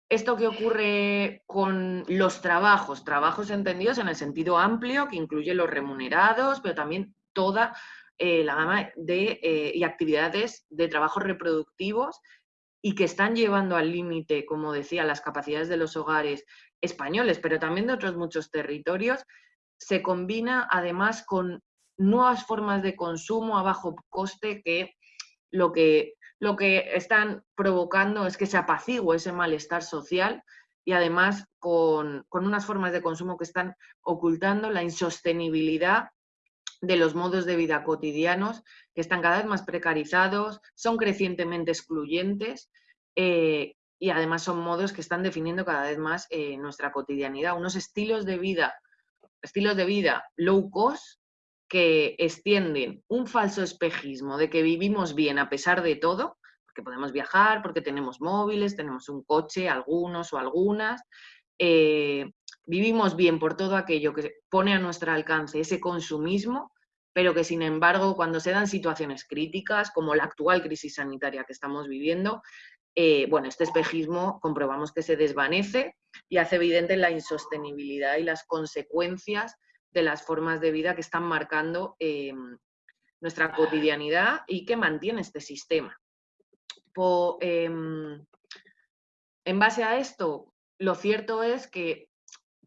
Esto que ocurre con los trabajos, trabajos entendidos en el sentido amplio, que incluye los remunerados, pero también toda eh, la gama de eh, y actividades de trabajos reproductivos y que están llevando al límite, como decía, las capacidades de los hogares españoles, pero también de otros muchos territorios, se combina además con nuevas formas de consumo a bajo coste que lo que, lo que están provocando es que se apacigüe ese malestar social y además con, con unas formas de consumo que están ocultando la insostenibilidad de los modos de vida cotidianos que están cada vez más precarizados, son crecientemente excluyentes eh, y además son modos que están definiendo cada vez más eh, nuestra cotidianidad, unos estilos de vida, estilos de vida low cost que extienden un falso espejismo de que vivimos bien a pesar de todo, porque podemos viajar, porque tenemos móviles, tenemos un coche, algunos o algunas, eh, vivimos bien por todo aquello que pone a nuestro alcance ese consumismo, pero que sin embargo cuando se dan situaciones críticas, como la actual crisis sanitaria que estamos viviendo, eh, bueno, este espejismo comprobamos que se desvanece y hace evidente la insostenibilidad y las consecuencias de las formas de vida que están marcando em, nuestra cotidianidad y que mantiene este sistema. Em, en base a esto, lo cierto es que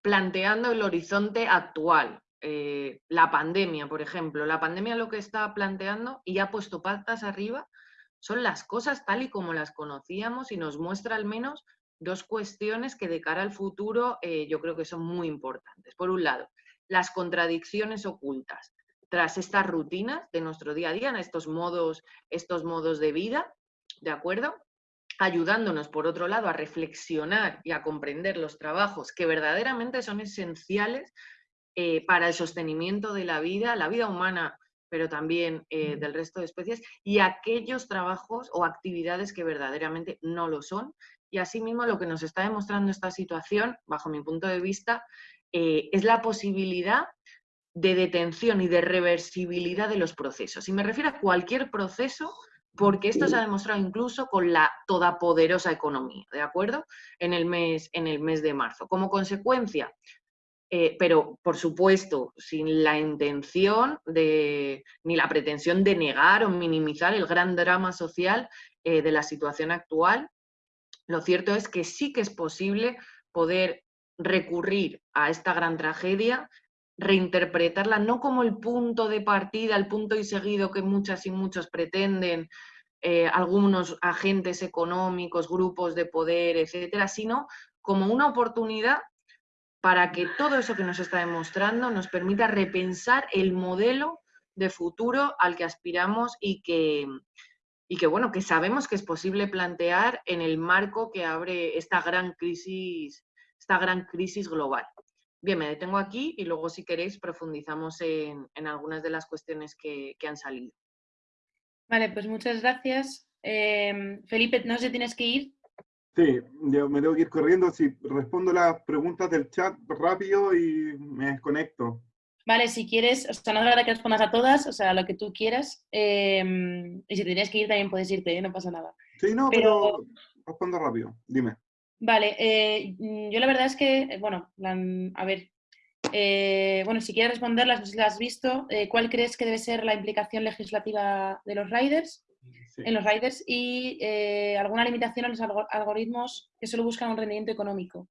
planteando el horizonte actual, eh, la pandemia, por ejemplo, la pandemia lo que está planteando y ha puesto patas arriba son las cosas tal y como las conocíamos y nos muestra al menos dos cuestiones que de cara al futuro eh, yo creo que son muy importantes. Por un lado, las contradicciones ocultas tras estas rutinas de nuestro día a día, en estos modos, estos modos de vida, ¿de acuerdo? Ayudándonos, por otro lado, a reflexionar y a comprender los trabajos que verdaderamente son esenciales eh, para el sostenimiento de la vida, la vida humana, pero también eh, del resto de especies, y aquellos trabajos o actividades que verdaderamente no lo son. Y asimismo, lo que nos está demostrando esta situación, bajo mi punto de vista, eh, es la posibilidad de detención y de reversibilidad de los procesos. Y me refiero a cualquier proceso, porque esto se ha demostrado incluso con la todopoderosa economía, ¿de acuerdo? En el mes, en el mes de marzo. Como consecuencia, eh, pero por supuesto, sin la intención de, ni la pretensión de negar o minimizar el gran drama social eh, de la situación actual, lo cierto es que sí que es posible poder recurrir a esta gran tragedia, reinterpretarla no como el punto de partida, el punto y seguido que muchas y muchos pretenden, eh, algunos agentes económicos, grupos de poder, etcétera, sino como una oportunidad para que todo eso que nos está demostrando nos permita repensar el modelo de futuro al que aspiramos y que, y que bueno, que sabemos que es posible plantear en el marco que abre esta gran crisis esta gran crisis global. Bien, me detengo aquí y luego si queréis profundizamos en, algunas de las cuestiones que, han salido. Vale, pues muchas gracias. Em, Felipe, no sé si tienes que ir. Sí, yo me tengo que ir corriendo. Si respondo las preguntas del chat rápido y me desconecto. Vale, si quieres, o sea, no es verdad que respondas a todas, o sea, lo que tú quieras. Em, y si tienes que ir, también puedes irte, ¿eh? no pasa nada. Sí, no, pero respondo rápido. Dime. Vale, eh, mm, yo la verdad es que, eh, bueno, a ver, eh, bueno, si quieres responderlas, no sé si las has visto, ¿cuál crees que debe ser la implicación legislativa de los riders, en los riders y alguna limitación a los algoritmos que solo buscan un rendimiento económico?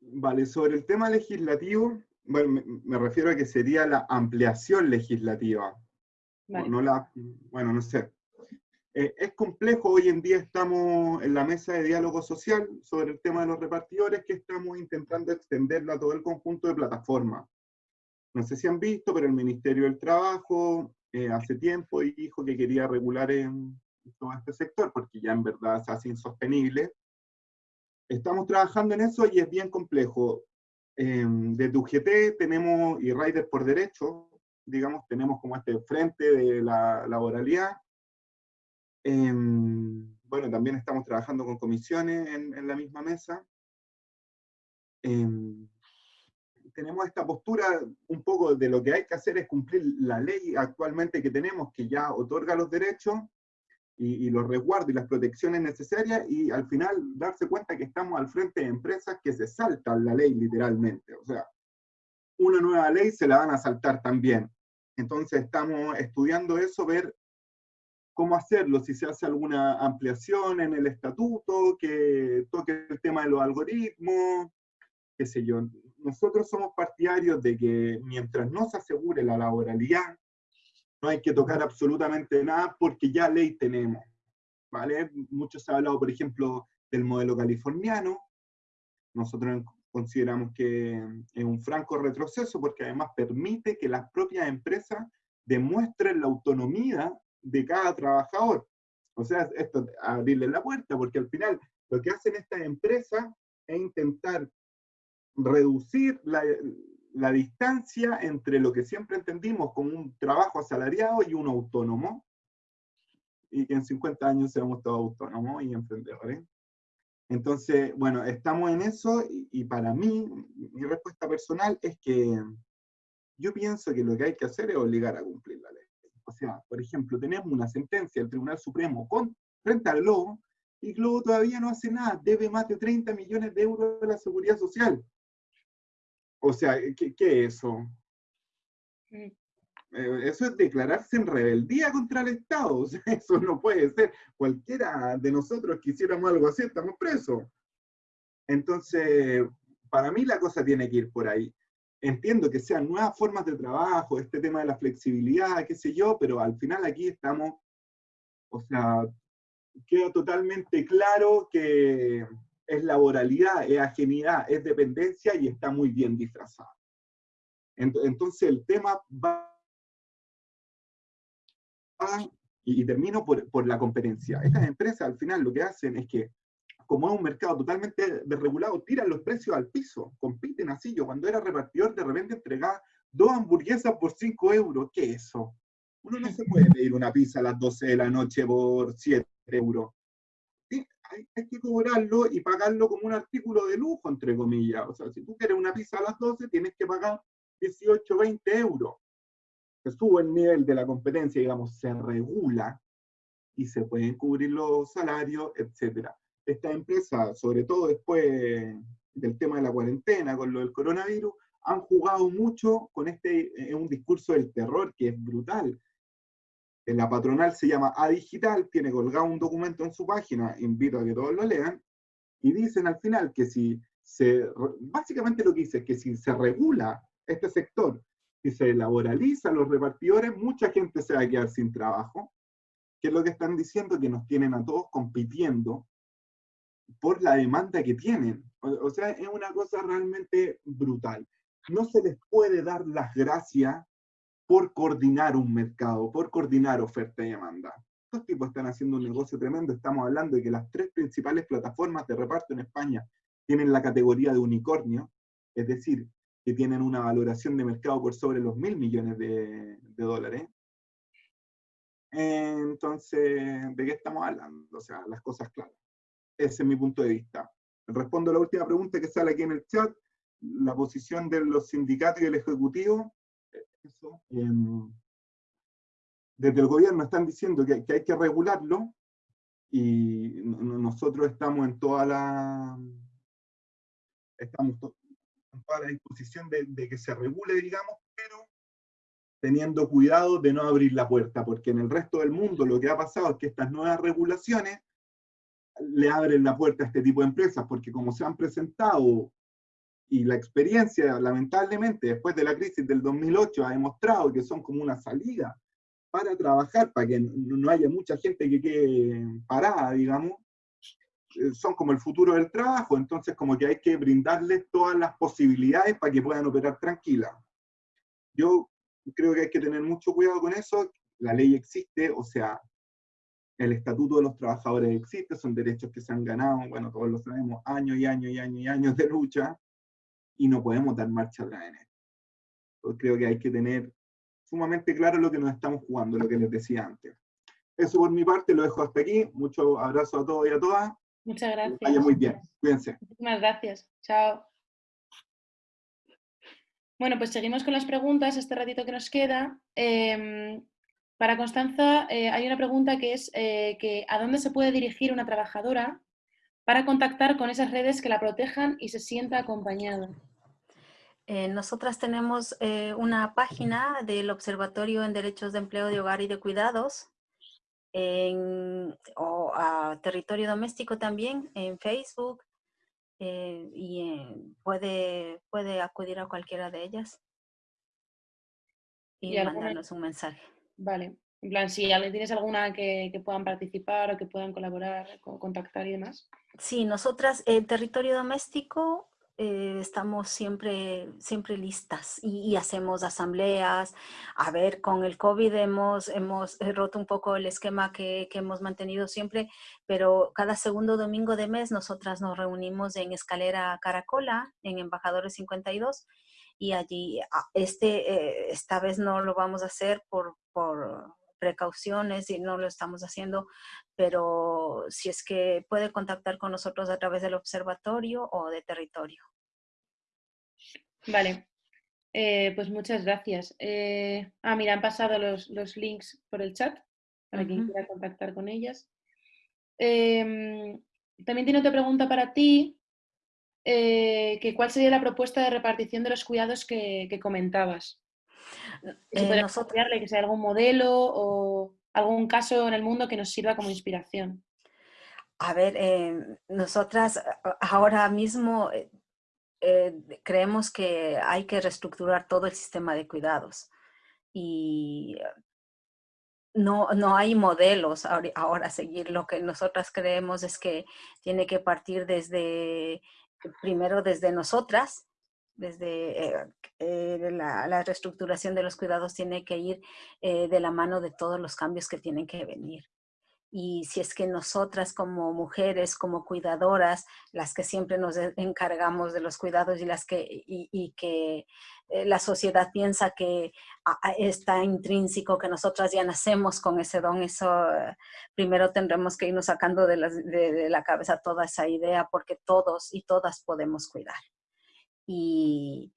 Vale, sobre el tema legislativo, bueno, me, refiero a que sería la ampliación legislativa. No la, bueno, no sé, eh, es complejo, hoy en día estamos en la mesa de diálogo social sobre el tema de los repartidores que estamos intentando extenderlo a todo el conjunto de plataformas. No sé si han visto, pero el Ministerio del Trabajo eh, hace tiempo dijo que quería regular en todo este sector, porque ya en verdad se hace insostenible. Estamos trabajando en eso y es bien complejo. Eh, desde UGT tenemos, y Rider por Derecho, digamos, tenemos como este frente de la laboralidad, Em, bueno, también estamos trabajando con comisiones en, la misma mesa. Em, tenemos esta postura un poco de lo que hay que hacer es cumplir la ley actualmente que tenemos, que ya otorga los derechos y, los resguardos y las protecciones necesarias, y al final darse cuenta que estamos al frente de empresas que se saltan la ley literalmente. O sea, una nueva ley se la van a saltar también. Entonces estamos estudiando eso, ver cómo hacerlo, si se hace alguna ampliación en el estatuto, que toque el tema de los algoritmos, qué sé yo. Nosotros somos partidarios de que mientras no se asegure la laboralidad, no hay que tocar absolutamente nada porque ya ley tenemos. ¿vale? Mucho se ha hablado, por ejemplo, del modelo californiano. Nosotros consideramos que es un franco retroceso porque además permite que las propias empresas demuestren la autonomía de cada trabajador. O sea, esto, abrirle la puerta, porque al final lo que hacen estas empresas es intentar reducir la, la distancia entre lo que siempre entendimos como un trabajo asalariado y un autónomo, y que en 50 años seamos todos autónomos y emprendedores. Entonces, bueno, estamos en eso y, y, para mí, mi respuesta personal es que yo pienso que lo que hay que hacer es obligar a cumplir la ley. O sea, por ejemplo, tenemos una sentencia del Tribunal Supremo con, frente al Globo, y Globo todavía no hace nada, debe más de 30 millones de euros a la seguridad social. O sea, ¿qué, qué es eso? Mm. Eh, eso es declararse en rebeldía contra el Estado. eso no puede ser. Cualquiera de nosotros que hiciéramos algo así, estamos presos. Entonces, para mí la cosa tiene que ir por ahí. Entiendo que sean nuevas formas de trabajo, este tema de la flexibilidad, qué sé yo, pero al final aquí estamos, o sea, queda totalmente claro que es laboralidad, es ajenidad, es dependencia y está muy bien disfrazado. Entonces el tema va y, termino por, por, la competencia. Estas empresas al final lo que hacen es que, como es un mercado totalmente desregulado, tiran los precios al piso, compiten así. Yo cuando era repartidor de repente entregaba dos hamburguesas por 5 euros. ¿Qué es eso? Uno no se puede pedir una pizza a las 12 de la noche por 7 euros. Hay, que cobrarlo y pagarlo como un artículo de lujo, entre comillas. O sea, si tú quieres una pizza a las 12, tienes que pagar 18, 20 euros se sube el nivel de la competencia, digamos, se regula y se pueden cubrir los salarios, etc. Esta empresa, sobre todo después del tema de la cuarentena, con lo del coronavirus, han jugado mucho con este, eh, un discurso del terror que es brutal. En la patronal se llama A Digital, tiene colgado un documento en su página, invito a que todos lo lean, y dicen al final que si se, básicamente lo que dice es que si se regula este sector si se laboraliza los repartidores, mucha gente se va a quedar sin trabajo, que es lo que están diciendo, que nos tienen a todos compitiendo por la demanda que tienen. O, sea, es una cosa realmente brutal. No se les puede dar las gracias por coordinar un mercado, por coordinar oferta y demanda. Estos tipos están haciendo un negocio tremendo. Estamos hablando de que las tres principales plataformas de reparto en España tienen la categoría de unicornio, es decir, que tienen una valoración de mercado por sobre los mil millones de, dólares. Entonces, ¿de qué estamos hablando? O sea, las cosas claras. Ese es mi punto de vista. Respondo a la última pregunta que sale aquí en el chat. La posición de los sindicatos y el Ejecutivo. Eso, em, desde el gobierno están diciendo que, que, hay que regularlo y nosotros estamos en toda la... Estamos a la disposición de, que se regule, digamos, pero teniendo cuidado de no abrir la puerta, porque en el resto del mundo lo que ha pasado es que estas nuevas regulaciones le abren la puerta a este tipo de empresas, porque como se han presentado y la experiencia, lamentablemente, después de la crisis del 2008 ha demostrado que son como una salida para trabajar, para que no haya mucha gente que quede parada, digamos, eh, son como el futuro del trabajo, entonces como que hay que brindarles todas las posibilidades para que puedan operar tranquilas. Yo creo que hay que tener mucho cuidado con eso, la ley existe, o sea, el estatuto de los trabajadores existe, son derechos que se han ganado, bueno, todos lo sabemos, años y años y años y años de lucha, y no podemos dar marcha atrás en esto. creo que hay que tener sumamente claro lo que nos estamos jugando, lo que les decía antes. Eso por mi parte, lo dejo hasta aquí. Muchos abrazos a todos y a todas. Muchas gracias. Vaya muy bien. Cuídense. Muchísimas gracias. Chao. Bueno, pues seguimos con las preguntas, este ratito que nos queda. Em, para Constanza eh, hay una pregunta que es eh, que ¿a dónde se puede dirigir una trabajadora para contactar con esas redes que la protejan y se sienta acompañada? Eh, nosotras tenemos una página del Observatorio en Derechos de Empleo de Hogar y de Cuidados, en, o a territorio doméstico también en Facebook y puede, puede acudir a cualquiera de ellas y, mandarnos un mensaje. Vale. En plan, si tienes alguna que, que, puedan participar o que puedan colaborar, contactar y demás. Sí, nosotras, el territorio doméstico eh, estamos siempre, siempre listas y, hacemos asambleas. A ver, con el COVID hemos, hemos eh, roto un poco el esquema que, que, hemos mantenido siempre, pero cada segundo domingo de mes nosotras nos reunimos en Escalera Caracola, en Embajadores 52, y allí, ah, este, eh, esta vez no lo vamos a hacer por, por precauciones y no lo estamos haciendo, pero si es que puede contactar con nosotros a través del observatorio o de territorio. Vale, eh, pues muchas gracias. Eh, ah, mira, han pasado los, links por el chat para quien quiera contactar con ellas. Em, también tiene otra pregunta para ti, eh, que cuál sería la propuesta de repartición de los cuidados que comentabas. Eh, nosotros... que sea algún modelo o algún caso en el mundo que nos sirva como inspiración. A ver, eh, nosotras ahora mismo eh, creemos que hay que reestructurar todo el sistema de cuidados y no, no hay modelos ahora a seguir. Lo que nosotras creemos es que tiene que partir desde, primero desde nosotras, desde eh, eh, la, reestructuración de los cuidados tiene que ir de la mano de todos los cambios que tienen que venir y si es que nosotras como mujeres, como cuidadoras, las que siempre nos encargamos de los cuidados y las que, y, que eh, la sociedad piensa que está intrínseco, que nosotras ya nacemos con ese don, eso eh, primero tendremos que irnos sacando de, la cabeza toda esa idea porque todos y todas podemos cuidar. Y,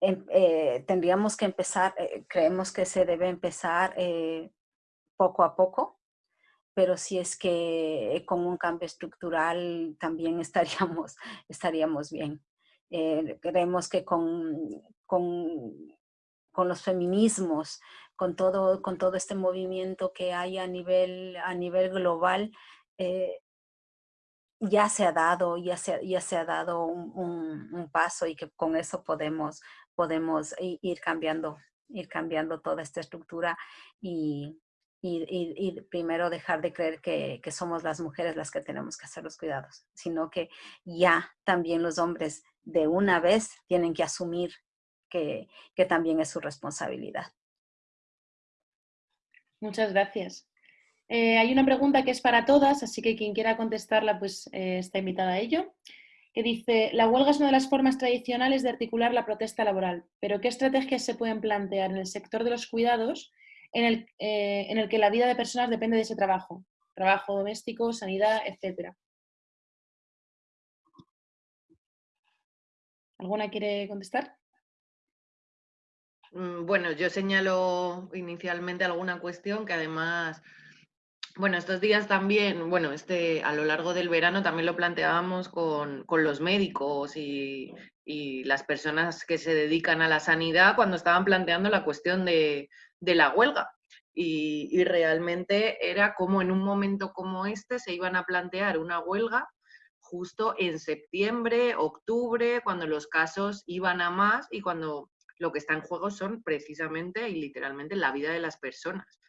em, eh, tendríamos que empezar, creemos que se debe empezar poco a poco, pero si es que con un cambio estructural también estaríamos, estaríamos bien. Eh, creemos que con, con, con, los feminismos, con todo, con todo este movimiento que hay a nivel, a nivel global, eh, ya se ha dado, ya se, ya se ha dado un, un, paso y que con eso podemos, podemos ir cambiando, ir cambiando toda esta estructura y, y, primero dejar de creer que, somos las mujeres las que tenemos que hacer los cuidados, sino que ya también los hombres de una vez tienen que asumir que, también es su responsabilidad. Muchas gracias. Eh, hay una pregunta que es para todas, así que quien quiera contestarla pues eh, está invitada a ello, que dice, la huelga es una de las formas tradicionales de articular la protesta laboral, pero ¿qué estrategias se pueden plantear en el sector de los cuidados en el, eh, en el que la vida de personas depende de ese trabajo, trabajo doméstico, sanidad, etc. ¿Alguna quiere contestar? Mm, bueno, yo señalo inicialmente alguna cuestión que además, bueno, estos días también, bueno, este, a lo largo del verano también lo planteábamos con, los médicos y, y, las personas que se dedican a la sanidad cuando estaban planteando la cuestión de, de la huelga. Y, realmente era como en un momento como este se iban a plantear una huelga justo en septiembre, octubre, cuando los casos iban a más y cuando lo que está en juego son precisamente y literalmente la vida de las personas.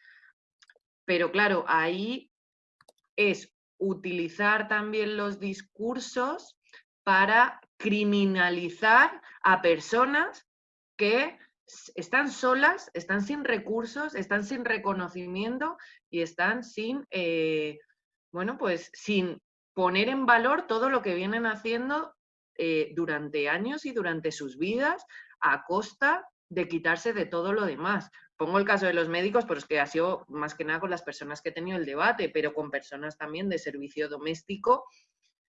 Pero claro, ahí es utilizar también los discursos para criminalizar a personas que están solas, están sin recursos, están sin reconocimiento y están sin, eh, bueno, pues sin poner en valor todo lo que vienen haciendo eh, durante años y durante sus vidas a costa de quitarse de todo lo demás. Pongo el caso de los médicos, pero es que ha sido más que nada con las personas que he tenido el debate, pero con personas también de servicio doméstico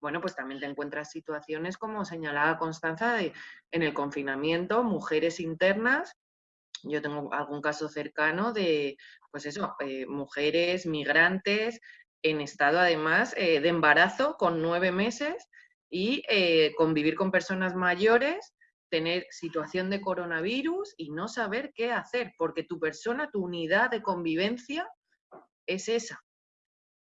bueno, pues también te encuentras situaciones como señalaba Constanza en el confinamiento, mujeres internas. Yo tengo algún caso cercano de, pues eso, eh, mujeres migrantes en estado además eh, de embarazo con nueve meses y eh, convivir con personas mayores, tener situación de coronavirus y no saber qué hacer, porque tu persona, tu unidad de convivencia es esa.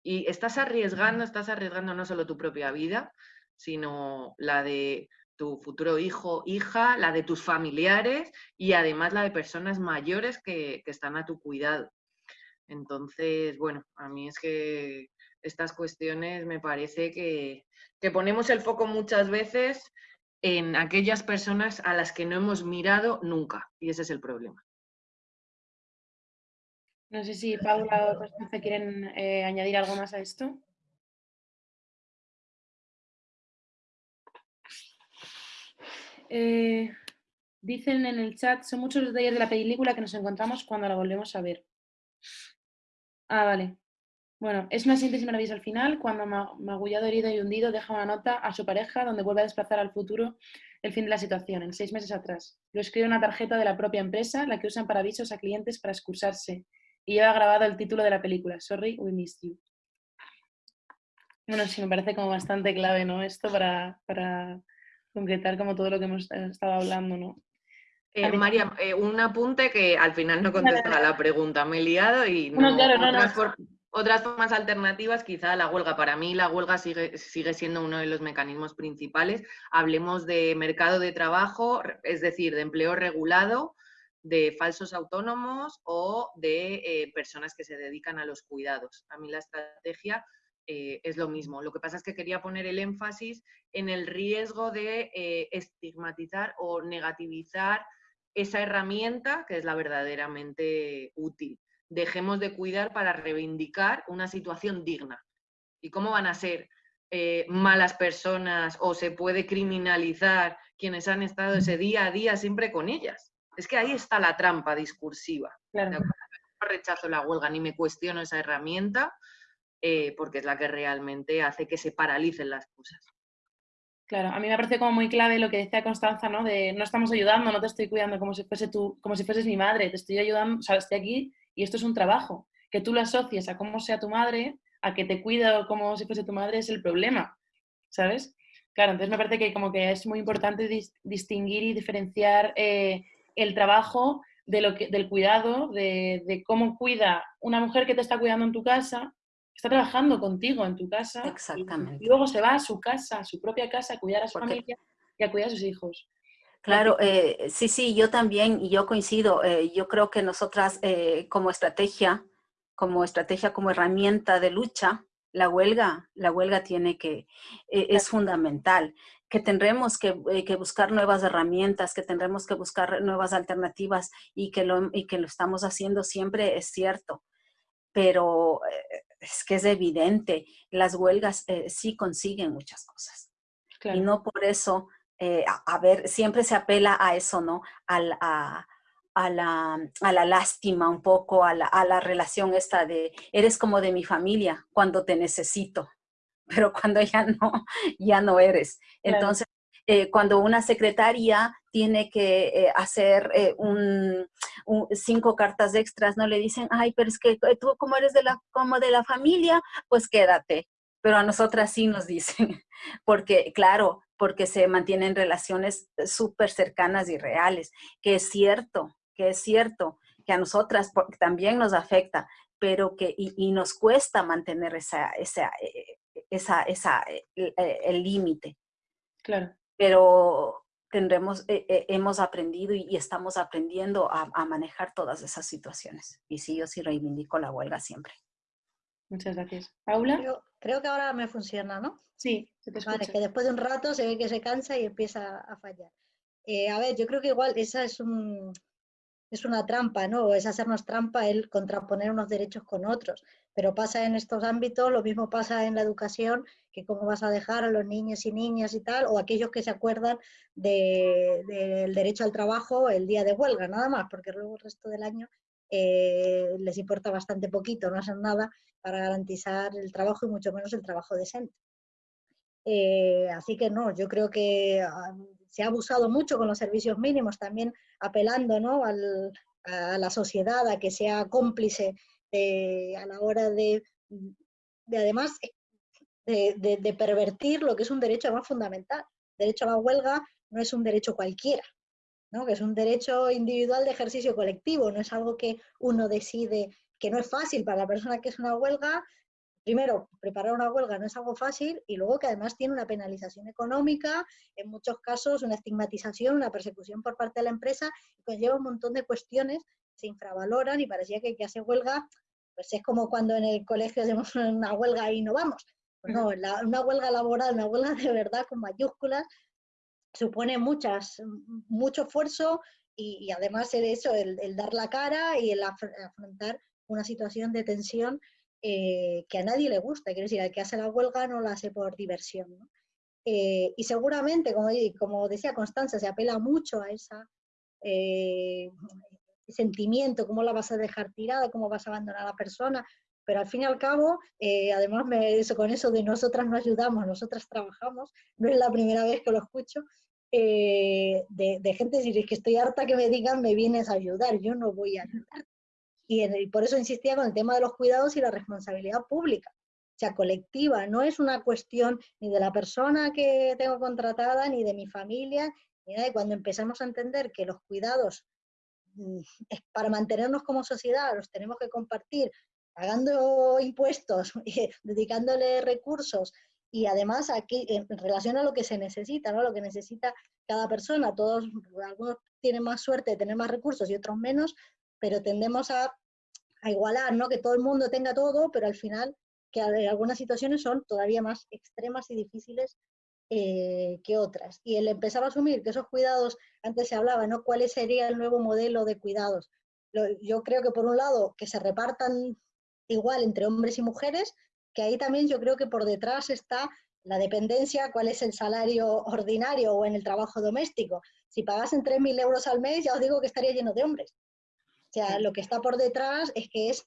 Y estás arriesgando, estás arriesgando no solo tu propia vida, sino la de tu futuro hijo, hija, la de tus familiares y además la de personas mayores que, están a tu cuidado. Entonces, bueno, a mí es que estas cuestiones me parece que, que, ponemos el foco muchas veces en aquellas personas a las que no hemos mirado nunca, y ese es el problema. No sé si Paula o Constanza quieren eh, añadir algo más a esto. Eh, dicen en el chat, son muchos los detalles de la película que nos encontramos cuando la volvemos a ver. Ah, vale. Bueno, es una síntesis maravillosa al final, cuando Magullado, herido y hundido, deja una nota a su pareja donde vuelve a desplazar al futuro el fin de la situación, en seis meses atrás. Lo escribe una tarjeta de la propia empresa, la que usan para avisos a clientes para excusarse y lleva grabado el título de la película, Sorry, We Missed You. Bueno, sí, me parece como bastante clave, ¿no? Esto para, concretar como todo lo que hemos estado hablando, ¿no? Eh, María, eh, un apunte que al final no contesta la pregunta, me he liado y no, otras, formas alternativas, quizá la huelga. Para mí la huelga sigue, siendo uno de los mecanismos principales. Hablemos de mercado de trabajo, es decir, de empleo regulado, de falsos autónomos o de eh, personas que se dedican a los cuidados. A mí la estrategia eh, es lo mismo. Lo que pasa es que quería poner el énfasis en el riesgo de eh, estigmatizar o negativizar esa herramienta que es la verdaderamente útil. Dejemos de cuidar para reivindicar una situación digna. ¿Y cómo van a ser malas personas o se puede criminalizar quienes han estado ese día a día siempre con ellas? Es que ahí está la trampa discursiva. No rechazo la huelga ni me cuestiono esa herramienta eh, porque es la que realmente hace que se paralicen las cosas. Claro, a mí me parece como muy clave lo que decía Constanza, ¿no? De no estamos ayudando, no te estoy cuidando como si fuese tú, como si fueses mi madre, te estoy ayudando, o sea, estoy aquí y esto es un trabajo. Que tú lo asocies a cómo sea tu madre, a que te cuida como si fuese tu madre es el problema, ¿sabes? Claro, entonces me parece que como que es muy importante distinguir y diferenciar eh, el trabajo de lo que, del cuidado, de, cómo cuida una mujer que te está cuidando en tu casa, está trabajando contigo en tu casa. Exactamente. Y, luego se va a su casa, a su propia casa, a cuidar a su familia y a cuidar a sus hijos. Claro, eh, sí, sí, yo también, y yo coincido, eh, yo creo que nosotras eh, como estrategia, como estrategia, como herramienta de lucha, la huelga, la huelga tiene que, es fundamental que tendremos que, buscar nuevas herramientas, que tendremos que buscar nuevas alternativas y que lo, y que lo estamos haciendo siempre es cierto. Pero es que es evidente, las huelgas eh, sí consiguen muchas cosas. Y no por eso, a, ver, siempre se apela a eso, ¿no? A, a, la, a la, lástima un poco, a la, a la relación esta de, eres como de mi familia cuando te necesito pero cuando ya no, ya no eres. Entonces, eh, cuando una secretaria tiene que eh, hacer eh, un, cinco cartas extras, no le dicen, ay, pero es que tú como eres de la, como de la familia, pues quédate. Pero a nosotras sí nos dicen, porque claro, porque se mantienen relaciones súper cercanas y reales, que es cierto, que es cierto, que a nosotras también nos afecta, pero que y, nos cuesta mantener esa, esa, esa, esa, eh, eh, el límite. Claro. Pero tendremos, eh, hemos aprendido y, estamos aprendiendo a, manejar todas esas situaciones. Y sí, yo sí reivindico la huelga siempre. Muchas gracias. ¿Paula? Creo, que ahora me funciona, ¿no? Sí, se te. Vale, que después de un rato se ve que se cansa y empieza a fallar. a ver, yo creo que igual esa es un, es una trampa, ¿no? Es hacernos trampa el contraponer unos derechos con otros. Pero pasa en estos ámbitos, lo mismo pasa en la educación, que cómo vas a dejar a los niños y niñas y tal, o aquellos que se acuerdan del derecho al trabajo el día de huelga, nada más, porque luego el resto del año eh, les importa bastante poquito, no hacen nada para garantizar el trabajo y mucho menos el trabajo decente. Eh, así que no, yo creo que ah, se ha abusado mucho con los servicios mínimos, también apelando ¿no? a la sociedad a que sea cómplice a la hora de, además, de, pervertir lo que es un derecho más fundamental. derecho a la huelga no es un derecho cualquiera, ¿no? que es un derecho individual de ejercicio colectivo, no es algo que uno decide, que no es fácil para la persona que es una huelga, primero, preparar una huelga no es algo fácil y luego que además tiene una penalización económica, en muchos casos una estigmatización, una persecución por parte de la empresa, y conlleva un montón de cuestiones que se infravaloran y parecía que el que hace huelga, pues es como cuando en el colegio hacemos una huelga y no vamos. Pues no, una huelga laboral, una huelga de verdad con mayúsculas, supone muchas, mucho esfuerzo y, además el eso, el, dar la cara y el afrontar una situación de tensión eh, que a nadie le gusta. Quiero decir, el que hace la huelga no la hace por diversión. Eh, y seguramente, como, como, decía Constanza, se apela mucho a ese eh, sentimiento, cómo la vas a dejar tirada, cómo vas a abandonar a la persona, pero al fin y al cabo, además me, eso, con eso de nosotras no ayudamos, nosotras trabajamos, no es la primera vez que lo escucho, de, de, gente decir, es que estoy harta que me digan, me vienes a ayudar, yo no voy a ayudar. Y, por eso insistía con el tema de los cuidados y la responsabilidad pública, o sea, colectiva. No es una cuestión ni de la persona que tengo contratada, ni de mi familia, Y cuando empezamos a entender que los cuidados mm, para mantenernos como sociedad los tenemos que compartir pagando impuestos, dedicándole recursos y además aquí en relación a lo que se necesita, ¿no? lo que necesita cada persona, todos, algunos tienen más suerte de tener más recursos y otros menos, pero tendemos a, a igualar, ¿no? que todo el mundo tenga todo, pero al final que algunas situaciones son todavía más extremas y difíciles eh, que otras. Y el empezar a asumir que esos cuidados, antes se hablaba, ¿no? ¿Cuál sería el nuevo modelo de cuidados? yo creo que por un lado, que se repartan igual entre hombres y mujeres, que ahí también yo creo que por detrás está la dependencia, cuál es el salario ordinario o en el trabajo doméstico. Si pagasen 3.000 euros al mes, ya os digo que estaría lleno de hombres. O sea, lo que está por detrás es que es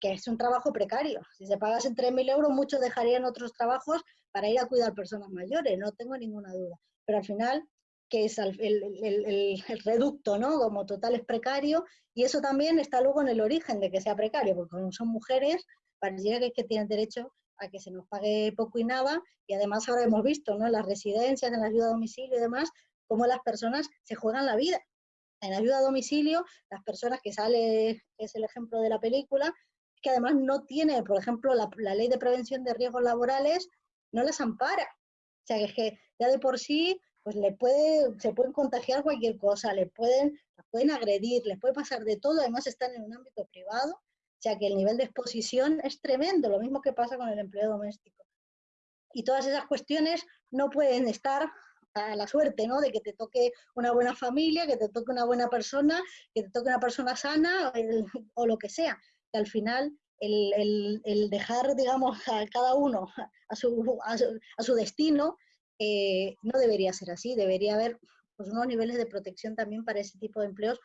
que es un trabajo precario. Si se pagasen 3.000 euros, muchos dejarían otros trabajos para ir a cuidar personas mayores, no tengo ninguna duda. Pero al final, que es el, reducto, ¿no? Como total es precario, y eso también está luego en el origen de que sea precario, porque son mujeres, pareciera que, que tienen derecho a que se nos pague poco y nada, y además ahora hemos visto, ¿no? En las residencias, en la ayuda a domicilio y demás, cómo las personas se juegan la vida. En ayuda a domicilio, las personas que sale, es el ejemplo de la película, que además no tiene, por ejemplo, la, ley de prevención de riesgos laborales no las ampara. O sea, es que ya de por sí pues le puede, se pueden contagiar cualquier cosa, le pueden, pueden agredir, les puede pasar de todo, además están en un ámbito privado, o sea que el nivel de exposición es tremendo, lo mismo que pasa con el empleo doméstico. Y todas esas cuestiones no pueden estar a la suerte, ¿no? De que te toque una buena familia, que te toque una buena persona, que te toque una persona sana o lo que sea al final el, dejar, digamos, a cada uno a su, a su, destino eh, no debería ser así, debería haber pues, unos niveles de protección también para ese tipo de empleos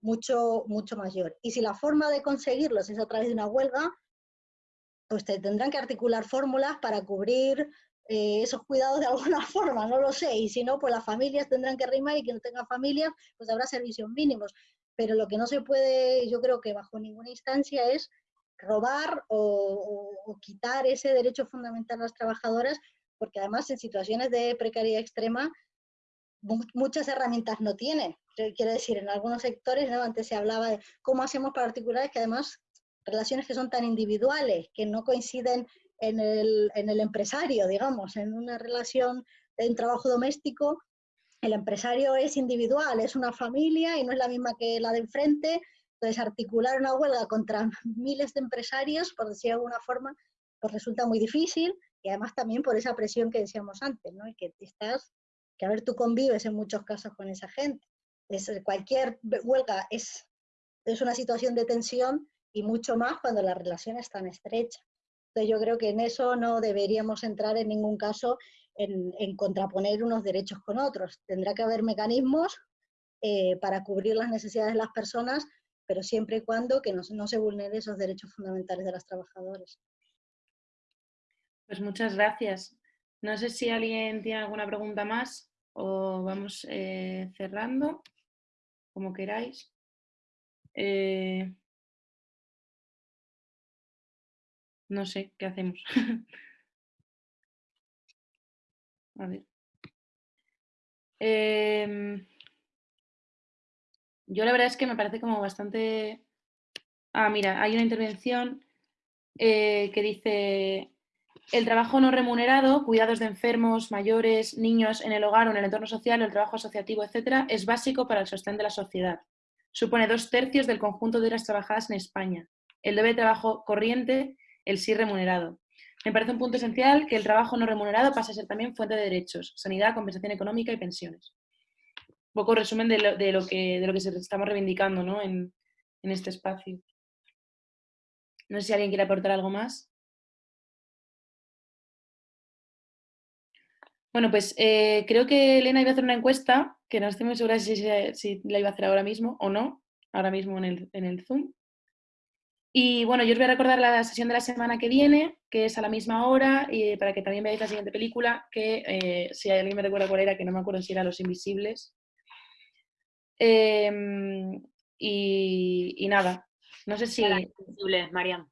mucho, mucho mayor. Y si la forma de conseguirlos es a través de una huelga, pues tendrán que articular fórmulas para cubrir eh, esos cuidados de alguna forma, no lo sé. Y si no, pues las familias tendrán que rimar y quien no tenga familias, pues habrá servicios mínimos pero lo que no se puede, yo creo que bajo ninguna instancia es robar o, quitar ese derecho fundamental a las trabajadoras, porque además en situaciones de precariedad extrema muchas herramientas no tienen. Quiero decir, en algunos sectores, antes se hablaba de cómo hacemos para articular, que además relaciones que son tan individuales, que no coinciden en el, en el empresario, digamos, en una relación de un trabajo doméstico, el empresario es individual, es una familia y no es la misma que la de enfrente. Entonces, articular una huelga contra miles de empresarios, por decir de alguna forma, pues resulta muy difícil y además también por esa presión que decíamos antes, ¿no? Y que estás, que a ver, tú convives en muchos casos con esa gente. Es, cualquier huelga es, es una situación de tensión y mucho más cuando la relación es tan estrecha. Entonces yo creo que en eso no deberíamos entrar en ningún caso en, contraponer unos derechos con otros. Tendrá que haber mecanismos eh, para cubrir las necesidades de las personas, pero siempre y cuando que no, no se vulneren esos derechos fundamentales de las trabajadoras. Pues muchas gracias. No sé si alguien tiene alguna pregunta más o vamos eh, cerrando, como queráis. Eh, no sé, ¿qué hacemos? A ver. Em, yo la verdad es que me parece como bastante... Ah, mira, hay una intervención eh, que dice el trabajo no remunerado, cuidados de enfermos, mayores, niños en el hogar o en el entorno social, el trabajo asociativo, etcétera, es básico para el sostén de la sociedad. Supone dos tercios del conjunto de horas trabajadas en España. El debe de trabajo corriente, el sí remunerado. Me parece un punto esencial que el trabajo no remunerado pase a ser también fuente de derechos, sanidad, compensación económica y pensiones. Un poco resumen de lo, que, de lo que estamos reivindicando ¿no? en, este espacio. No sé si alguien quiere aportar algo más. Bueno, pues eh, creo que Elena iba a hacer una encuesta, que no estoy muy segura si, si, la iba a hacer ahora mismo o no, ahora mismo en el, en el Zoom. Y bueno, yo os voy a recordar la sesión de la semana que viene, que es a la misma hora, y para que también veáis la siguiente película, que eh, si alguien me recuerda cuál era, que no me acuerdo si era Los Invisibles. Em, y, nada, no sé si... Las Invisibles, Mariam.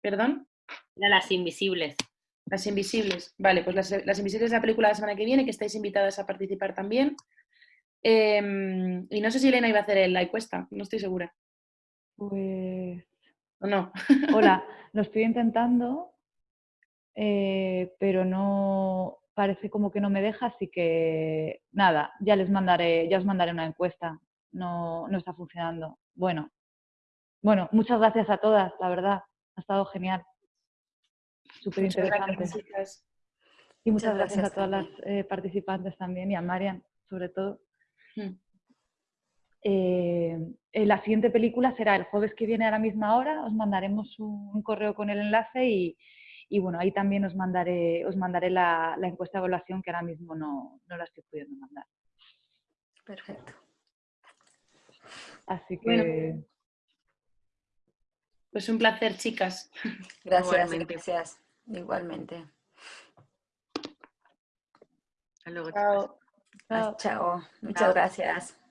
¿Perdón? Las Invisibles. Las Invisibles. Vale, pues las, las Invisibles es la película de la semana que viene, que estáis invitadas a participar también. Em, y no sé si Elena iba a hacer la encuesta, no estoy segura. Pues... ¿O no? Hola, lo estoy intentando, eh, pero no parece como que no me deja, así que nada, ya les mandaré, ya os mandaré una encuesta. No, no está funcionando. Bueno, bueno, muchas gracias a todas, la verdad, ha estado genial. Súper interesante. Y muchas, gracias, a todas las eh, participantes también y a Marian, sobre todo. Hmm. Eh, eh, la siguiente película será el jueves que viene a la misma hora. Os mandaremos un, correo con el enlace y, bueno, ahí también os mandaré, os mandaré la, encuesta de evaluación que ahora mismo no, no, la estoy pudiendo mandar. Perfecto. Así que... pues un placer, chicas. Gracias, gracias. Igualmente. Hasta luego, Chao. Chao. Muchas gracias.